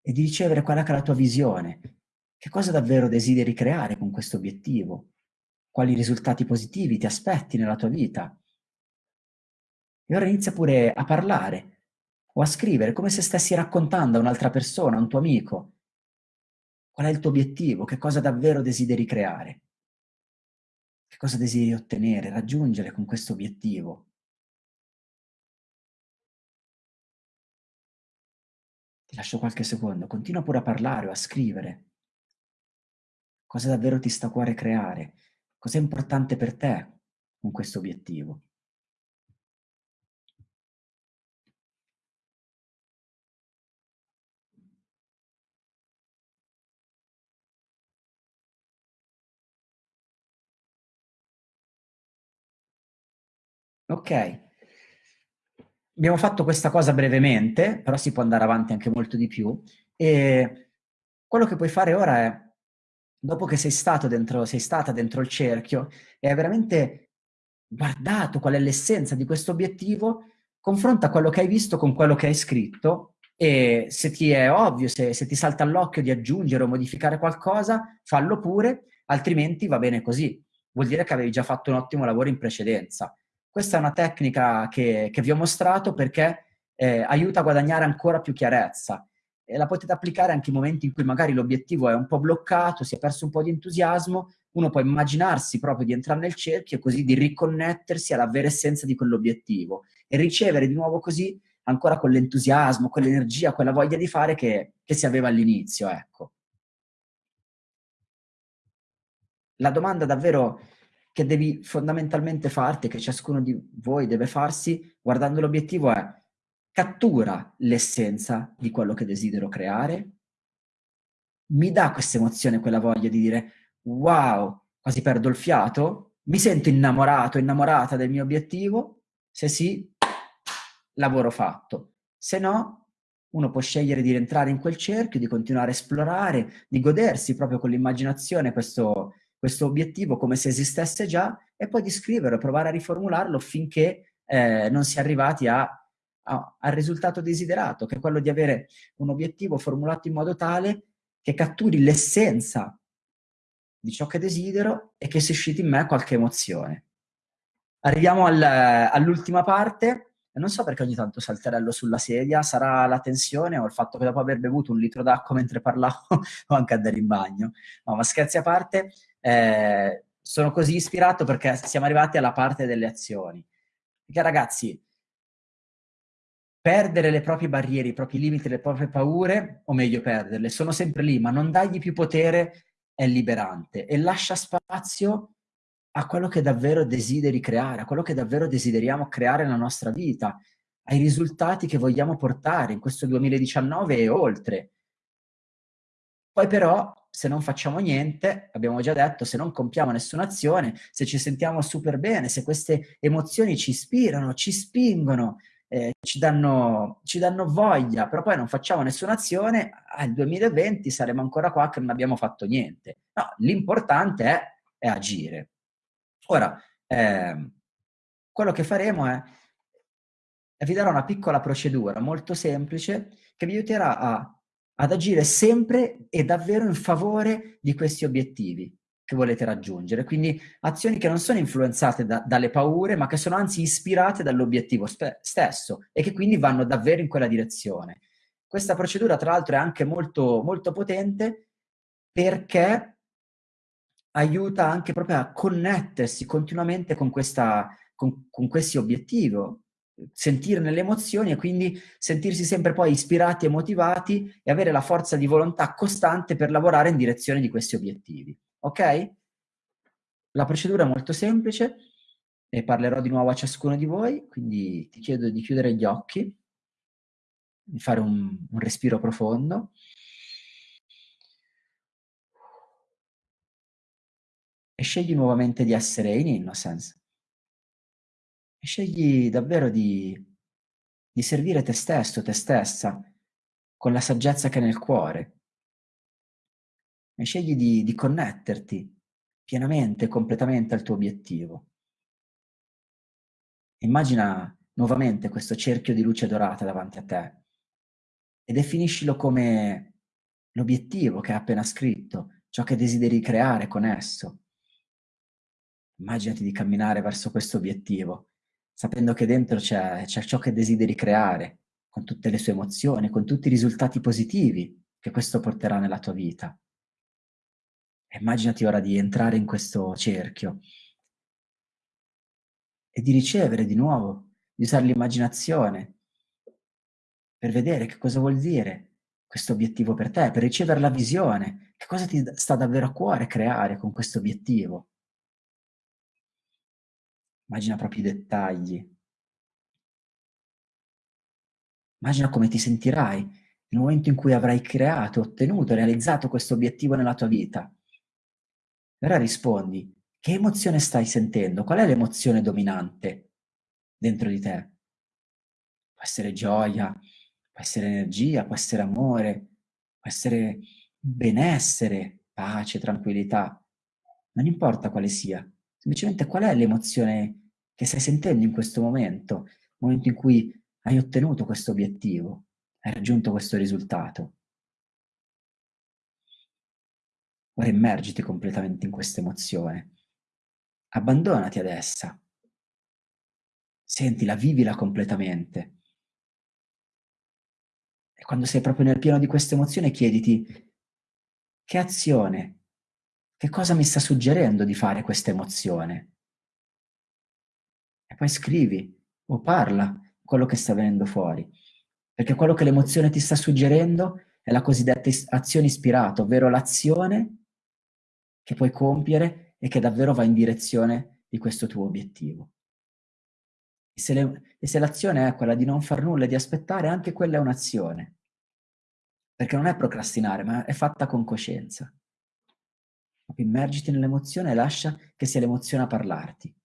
e di ricevere che è la tua visione. Che cosa davvero desideri creare con questo obiettivo? Quali risultati positivi ti aspetti nella tua vita? E ora inizia pure a parlare o a scrivere come se stessi raccontando a un'altra persona, a un tuo amico, Qual è il tuo obiettivo? Che cosa davvero desideri creare? Che cosa desideri ottenere, raggiungere con questo obiettivo? Ti lascio qualche secondo, continua pure a parlare o a scrivere. Cosa davvero ti sta a cuore creare? Cos'è importante per te con questo obiettivo? Ok. Abbiamo fatto questa cosa brevemente, però si può andare avanti anche molto di più. E quello che puoi fare ora è, dopo che sei stato dentro, sei stata dentro il cerchio, e hai veramente guardato qual è l'essenza di questo obiettivo, confronta quello che hai visto con quello che hai scritto e se ti è ovvio, se, se ti salta all'occhio di aggiungere o modificare qualcosa, fallo pure, altrimenti va bene così. Vuol dire che avevi già fatto un ottimo lavoro in precedenza. Questa è una tecnica che, che vi ho mostrato perché eh, aiuta a guadagnare ancora più chiarezza e la potete applicare anche in momenti in cui magari l'obiettivo è un po' bloccato, si è perso un po' di entusiasmo, uno può immaginarsi proprio di entrare nel cerchio e così di riconnettersi alla vera essenza di quell'obiettivo e ricevere di nuovo così ancora quell'entusiasmo, quell'energia, quella voglia di fare che, che si aveva all'inizio, ecco. La domanda davvero che devi fondamentalmente farti, che ciascuno di voi deve farsi guardando l'obiettivo è cattura l'essenza di quello che desidero creare? Mi dà questa emozione, quella voglia di dire wow, quasi perdo il fiato? Mi sento innamorato, innamorata del mio obiettivo? Se sì, lavoro fatto. Se no, uno può scegliere di rientrare in quel cerchio, di continuare a esplorare, di godersi proprio con l'immaginazione questo, questo obiettivo come se esistesse già e poi di scriverlo, provare a riformularlo finché eh, non si è arrivati a, a, al risultato desiderato, che è quello di avere un obiettivo formulato in modo tale che catturi l'essenza di ciò che desidero e che susciti in me qualche emozione. Arriviamo al, all'ultima parte, non so perché ogni tanto salterello sulla sedia, sarà la tensione o il fatto che dopo aver bevuto un litro d'acqua mentre parlavo o anche andare in bagno. No, ma scherzi a parte, eh, sono così ispirato perché siamo arrivati alla parte delle azioni. Perché ragazzi, perdere le proprie barriere, i propri limiti, le proprie paure, o meglio perderle, sono sempre lì, ma non dargli più potere è liberante e lascia spazio a quello che davvero desideri creare, a quello che davvero desideriamo creare nella nostra vita, ai risultati che vogliamo portare in questo 2019 e oltre. Poi però, se non facciamo niente, abbiamo già detto, se non compiamo nessuna azione, se ci sentiamo super bene, se queste emozioni ci ispirano, ci spingono, eh, ci, danno, ci, danno, voglia, però poi non facciamo nessuna azione, al 2020 saremo ancora qua che non abbiamo fatto niente. No, l'importante è, è agire. Ora, eh, quello che faremo è, vi darò una piccola procedura molto semplice che vi aiuterà a, ad agire sempre e davvero in favore di questi obiettivi che volete raggiungere. Quindi azioni che non sono influenzate da, dalle paure, ma che sono anzi ispirate dall'obiettivo stesso e che quindi vanno davvero in quella direzione. Questa procedura, tra l'altro, è anche molto, molto potente perché aiuta anche proprio a connettersi continuamente con, questa, con, con questi obiettivi, sentirne le emozioni e quindi sentirsi sempre poi ispirati e motivati e avere la forza di volontà costante per lavorare in direzione di questi obiettivi. Ok? La procedura è molto semplice e parlerò di nuovo a ciascuno di voi, quindi ti chiedo di chiudere gli occhi, di fare un, un respiro profondo. e scegli nuovamente di essere in innocence. E scegli davvero di, di servire te stesso, te stessa, con la saggezza che è nel cuore. E scegli di, di connetterti pienamente, completamente al tuo obiettivo. Immagina nuovamente questo cerchio di luce dorata davanti a te e definiscilo come l'obiettivo che hai appena scritto, ciò che desideri creare con esso. Immaginati di camminare verso questo obiettivo, sapendo che dentro c'è, ciò che desideri creare, con tutte le sue emozioni, con tutti i risultati positivi che questo porterà nella tua vita. E immaginati ora di entrare in questo cerchio e di ricevere di nuovo, di usare l'immaginazione per vedere che cosa vuol dire questo obiettivo per te, per ricevere la visione, che cosa ti sta davvero a cuore creare con questo obiettivo. Immagina proprio i dettagli. Immagina come ti sentirai nel momento in cui avrai creato, ottenuto, realizzato questo obiettivo nella tua vita. E ora rispondi, che emozione stai sentendo? Qual è l'emozione dominante? dentro di te. Può essere gioia, può essere energia, può essere amore, può essere benessere, pace, tranquillità. Non importa quale sia, semplicemente qual è l'emozione che stai sentendo in questo momento, momento in cui hai ottenuto questo obiettivo, hai raggiunto questo risultato. Ora immergiti completamente in questa emozione. Abbandonati ad essa. Sentila, vivila completamente. E quando sei proprio nel pieno di questa emozione chiediti che azione, che cosa mi sta suggerendo di fare questa emozione? E poi scrivi o parla quello che sta venendo fuori. Perché quello che l'emozione ti sta suggerendo è la cosiddetta azione ispirata, ovvero l'azione che puoi compiere e che davvero va in direzione di questo tuo obiettivo. E se, l'azione è quella di non far nulla e di aspettare, anche quella è un'azione. Perché non è procrastinare, ma è fatta con coscienza. Immergiti nell'emozione e lascia che sia l'emozione a parlarti.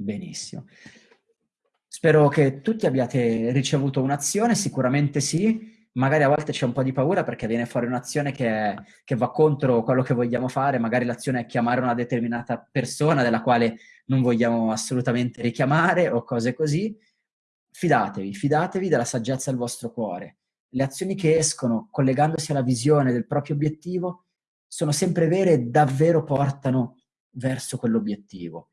Benissimo. Spero che tutti abbiate ricevuto un'azione, sicuramente sì. Magari a volte c'è un po' di paura perché viene fuori un'azione che, che, va contro quello che vogliamo fare, magari l'azione è chiamare una determinata persona della quale non vogliamo assolutamente richiamare o cose così. Fidatevi, fidatevi della saggezza del vostro cuore. Le azioni che escono collegandosi alla visione del proprio obiettivo sono sempre vere e davvero portano verso quell'obiettivo.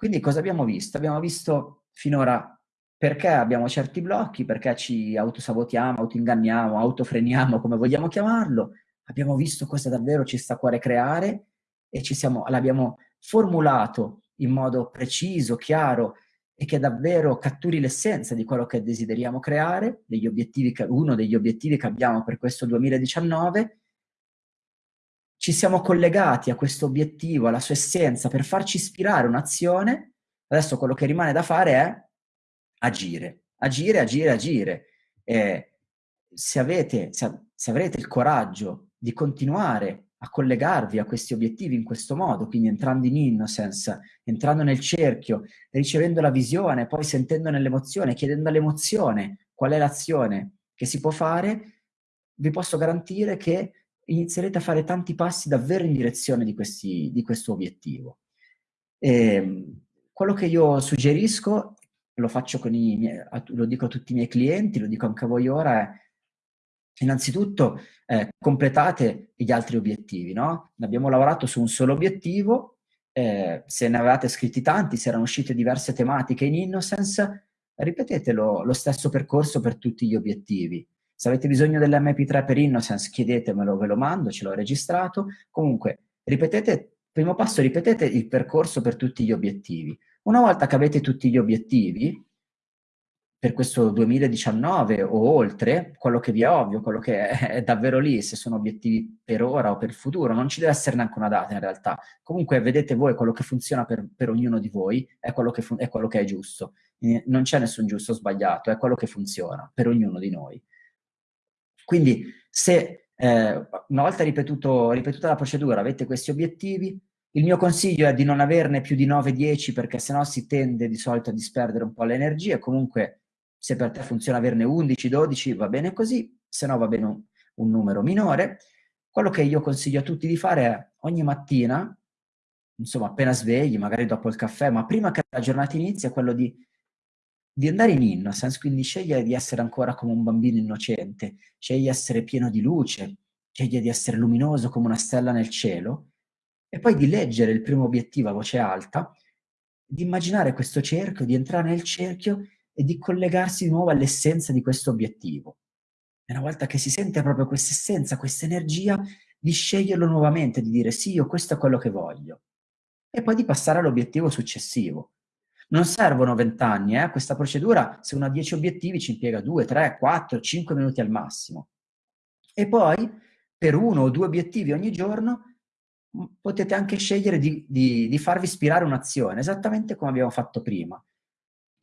Quindi cosa abbiamo visto? Abbiamo visto finora perché abbiamo certi blocchi, perché ci autosabotiamo, autoinganniamo, autofreniamo, come vogliamo chiamarlo. Abbiamo visto cosa davvero ci sta a cuore creare e l'abbiamo formulato in modo preciso, chiaro e che davvero catturi l'essenza di quello che desideriamo creare, degli obiettivi che, uno degli obiettivi che abbiamo per questo 2019 ci siamo collegati a questo obiettivo, alla sua essenza, per farci ispirare un'azione, adesso quello che rimane da fare è agire, agire, agire, agire. E se, avete, se, se avrete il coraggio di continuare a collegarvi a questi obiettivi in questo modo, quindi entrando in innocence, entrando nel cerchio, ricevendo la visione, poi sentendo nell'emozione, chiedendo all'emozione qual è l'azione che si può fare, vi posso garantire che inizierete a fare tanti passi davvero in direzione di, questi, di questo obiettivo. E, ehm, quello che io suggerisco, lo faccio con i miei, lo dico a tutti i miei clienti, lo dico anche a voi ora, è innanzitutto eh, completate gli altri obiettivi, no? Abbiamo lavorato su un solo obiettivo, eh, se ne avevate scritti tanti, se erano uscite diverse tematiche in Innocence, ripetete lo, lo stesso percorso per tutti gli obiettivi. Se avete bisogno dell'MP3 per Innocence, chiedetemelo, ve lo mando, ce l'ho registrato. Comunque, ripetete, primo passo, ripetete il percorso per tutti gli obiettivi. Una volta che avete tutti gli obiettivi, per questo 2019 o oltre, quello che vi è ovvio, quello che è, davvero lì, se sono obiettivi per ora o per il futuro, non ci deve essere neanche una data in realtà. Comunque vedete voi quello che funziona per, per ognuno di voi, è quello, che è quello che è giusto. Non c'è nessun giusto o sbagliato, è quello che funziona per ognuno di noi. Quindi se eh, una volta ripetuto, ripetuta la procedura avete questi obiettivi, il mio consiglio è di non averne più di 9-10 perché sennò si tende di solito a disperdere un po' le energie, comunque se per te funziona averne 11-12 va bene così, se no va bene un, un numero minore. Quello che io consiglio a tutti di fare è ogni mattina, insomma appena svegli, magari dopo il caffè, ma prima che la giornata inizi, quello di di andare in innocence, quindi scegliere di essere ancora come un bambino innocente, sceglie di essere pieno di luce, sceglie di essere luminoso come una stella nel cielo, e poi di leggere il primo obiettivo a voce alta, di immaginare questo cerchio, di entrare nel cerchio e di collegarsi di nuovo all'essenza di questo obiettivo. E una volta che si sente proprio questa essenza, questa energia, di sceglierlo nuovamente, di dire sì, io questo è quello che voglio. E poi di passare all'obiettivo successivo. Non servono vent'anni, eh? questa procedura, se uno ha 10 obiettivi, ci impiega 2, 3, 4, 5 minuti al massimo. E poi, per uno o due obiettivi ogni giorno, potete anche scegliere di, di, di farvi ispirare un'azione, esattamente come abbiamo fatto prima.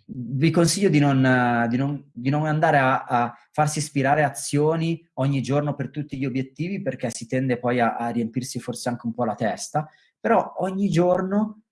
Vi consiglio di non, di non, non andare a, a, farsi ispirare azioni ogni giorno per tutti gli obiettivi perché si tende poi a, a riempirsi forse anche un po' la testa, però ogni giorno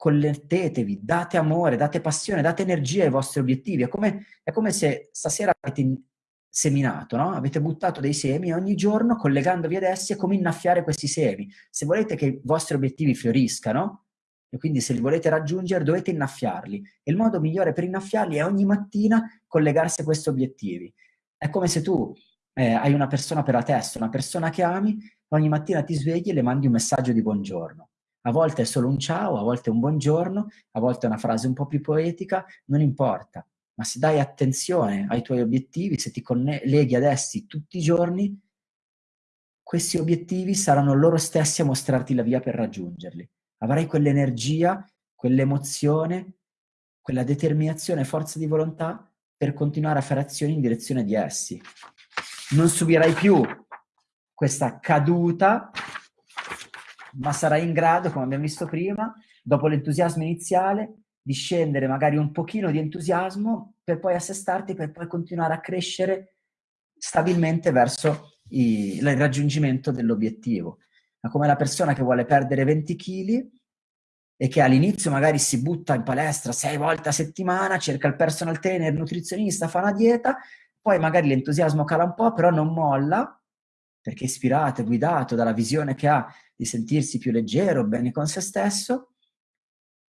collettetevi, date amore, date passione, date energia ai vostri obiettivi. È come, è come se stasera avete seminato, no? Avete buttato dei semi ogni giorno collegandovi ad essi è come innaffiare questi semi. Se volete che i vostri obiettivi fioriscano, e quindi se li volete raggiungere dovete innaffiarli. E il modo migliore per innaffiarli è ogni mattina collegarsi a questi obiettivi. È come se tu eh, hai una persona per la testa, una persona che ami, ogni mattina ti svegli e le mandi un messaggio di buongiorno. A volte è solo un ciao, a volte un buongiorno, a volte è una frase un po' più poetica, non importa ma se dai attenzione ai tuoi obiettivi, se ti colleghi ad essi tutti i giorni, questi obiettivi saranno loro stessi a mostrarti la via per raggiungerli. Avrai quell'energia, quell'emozione, quella determinazione e forza di volontà per continuare a fare azioni in direzione di essi. Non subirai più questa caduta, ma sarai in grado, come abbiamo visto prima, dopo l'entusiasmo iniziale, di scendere magari un pochino di entusiasmo per poi assestarti, per poi continuare a crescere stabilmente verso i, il raggiungimento dell'obiettivo. Ma come la persona che vuole perdere 20 kg e che all'inizio magari si butta in palestra sei volte a settimana, cerca il personal trainer, il nutrizionista, fa una dieta, poi magari l'entusiasmo cala un po', però non molla, perché ispirato e guidato dalla visione che ha di sentirsi più leggero, bene con se stesso,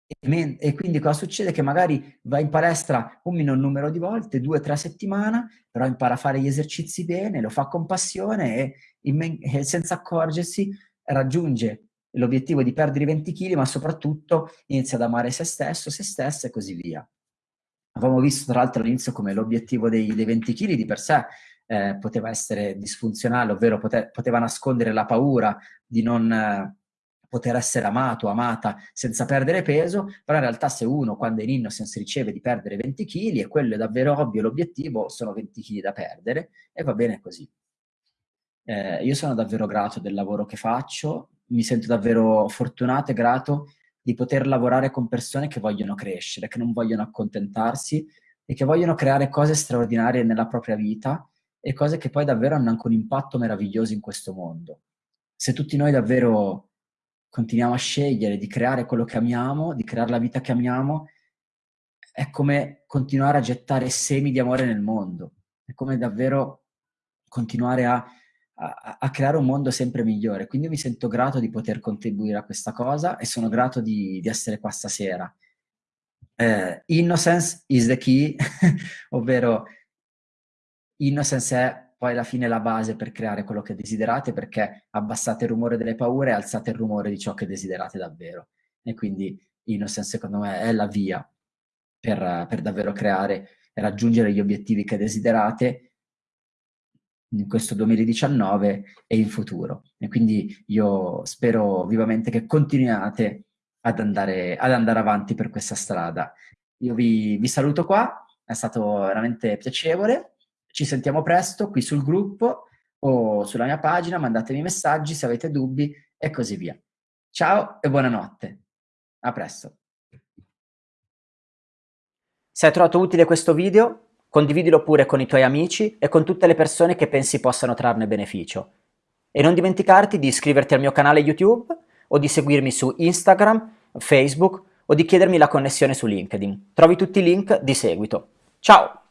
e, quindi cosa succede? Che magari va in palestra un minor numero di volte, due o tre a settimana, però impara a fare gli esercizi bene, lo fa con passione e, e senza accorgersi raggiunge l'obiettivo di perdere 20 kg, ma soprattutto inizia ad amare se stesso, se stessa e così via. Avevamo visto tra l'altro all'inizio come l'obiettivo dei, dei, 20 kg di per sé eh, poteva essere disfunzionale, ovvero pote, poteva nascondere la paura di non... Eh, poter essere amato, amata senza perdere peso, però in realtà se uno quando è in innocence riceve di perdere 20 kg e quello è davvero ovvio, l'obiettivo sono 20 kg da perdere e va bene così. Eh, io sono davvero grato del lavoro che faccio, mi sento davvero fortunato e grato di poter lavorare con persone che vogliono crescere, che non vogliono accontentarsi e che vogliono creare cose straordinarie nella propria vita e cose che poi davvero hanno anche un impatto meraviglioso in questo mondo. Se tutti noi davvero continuiamo a scegliere di creare quello che amiamo, di creare la vita che amiamo, è come continuare a gettare semi di amore nel mondo, è come davvero continuare a, a, a creare un mondo sempre migliore. Quindi mi sento grato di poter contribuire a questa cosa e sono grato di, di essere qua stasera. Eh, innocence is the key, ovvero innocence è poi alla fine la base per creare quello che desiderate perché abbassate il rumore delle paure e alzate il rumore di ciò che desiderate davvero. E quindi Innocence secondo me è la via per, per davvero creare e raggiungere gli obiettivi che desiderate in questo 2019 e in futuro. E quindi io spero vivamente che continuiate ad andare, ad andare avanti per questa strada. Io vi, vi saluto qua, è stato veramente piacevole ci sentiamo presto qui sul gruppo o sulla mia pagina, mandatemi messaggi se avete dubbi e così via. Ciao e buonanotte. A presto. Se hai trovato utile questo video, condividilo pure con i tuoi amici e con tutte le persone che pensi possano trarne beneficio. E non dimenticarti di iscriverti al mio canale YouTube o di seguirmi su Instagram, Facebook o di chiedermi la connessione su LinkedIn. Trovi tutti i link di seguito. Ciao!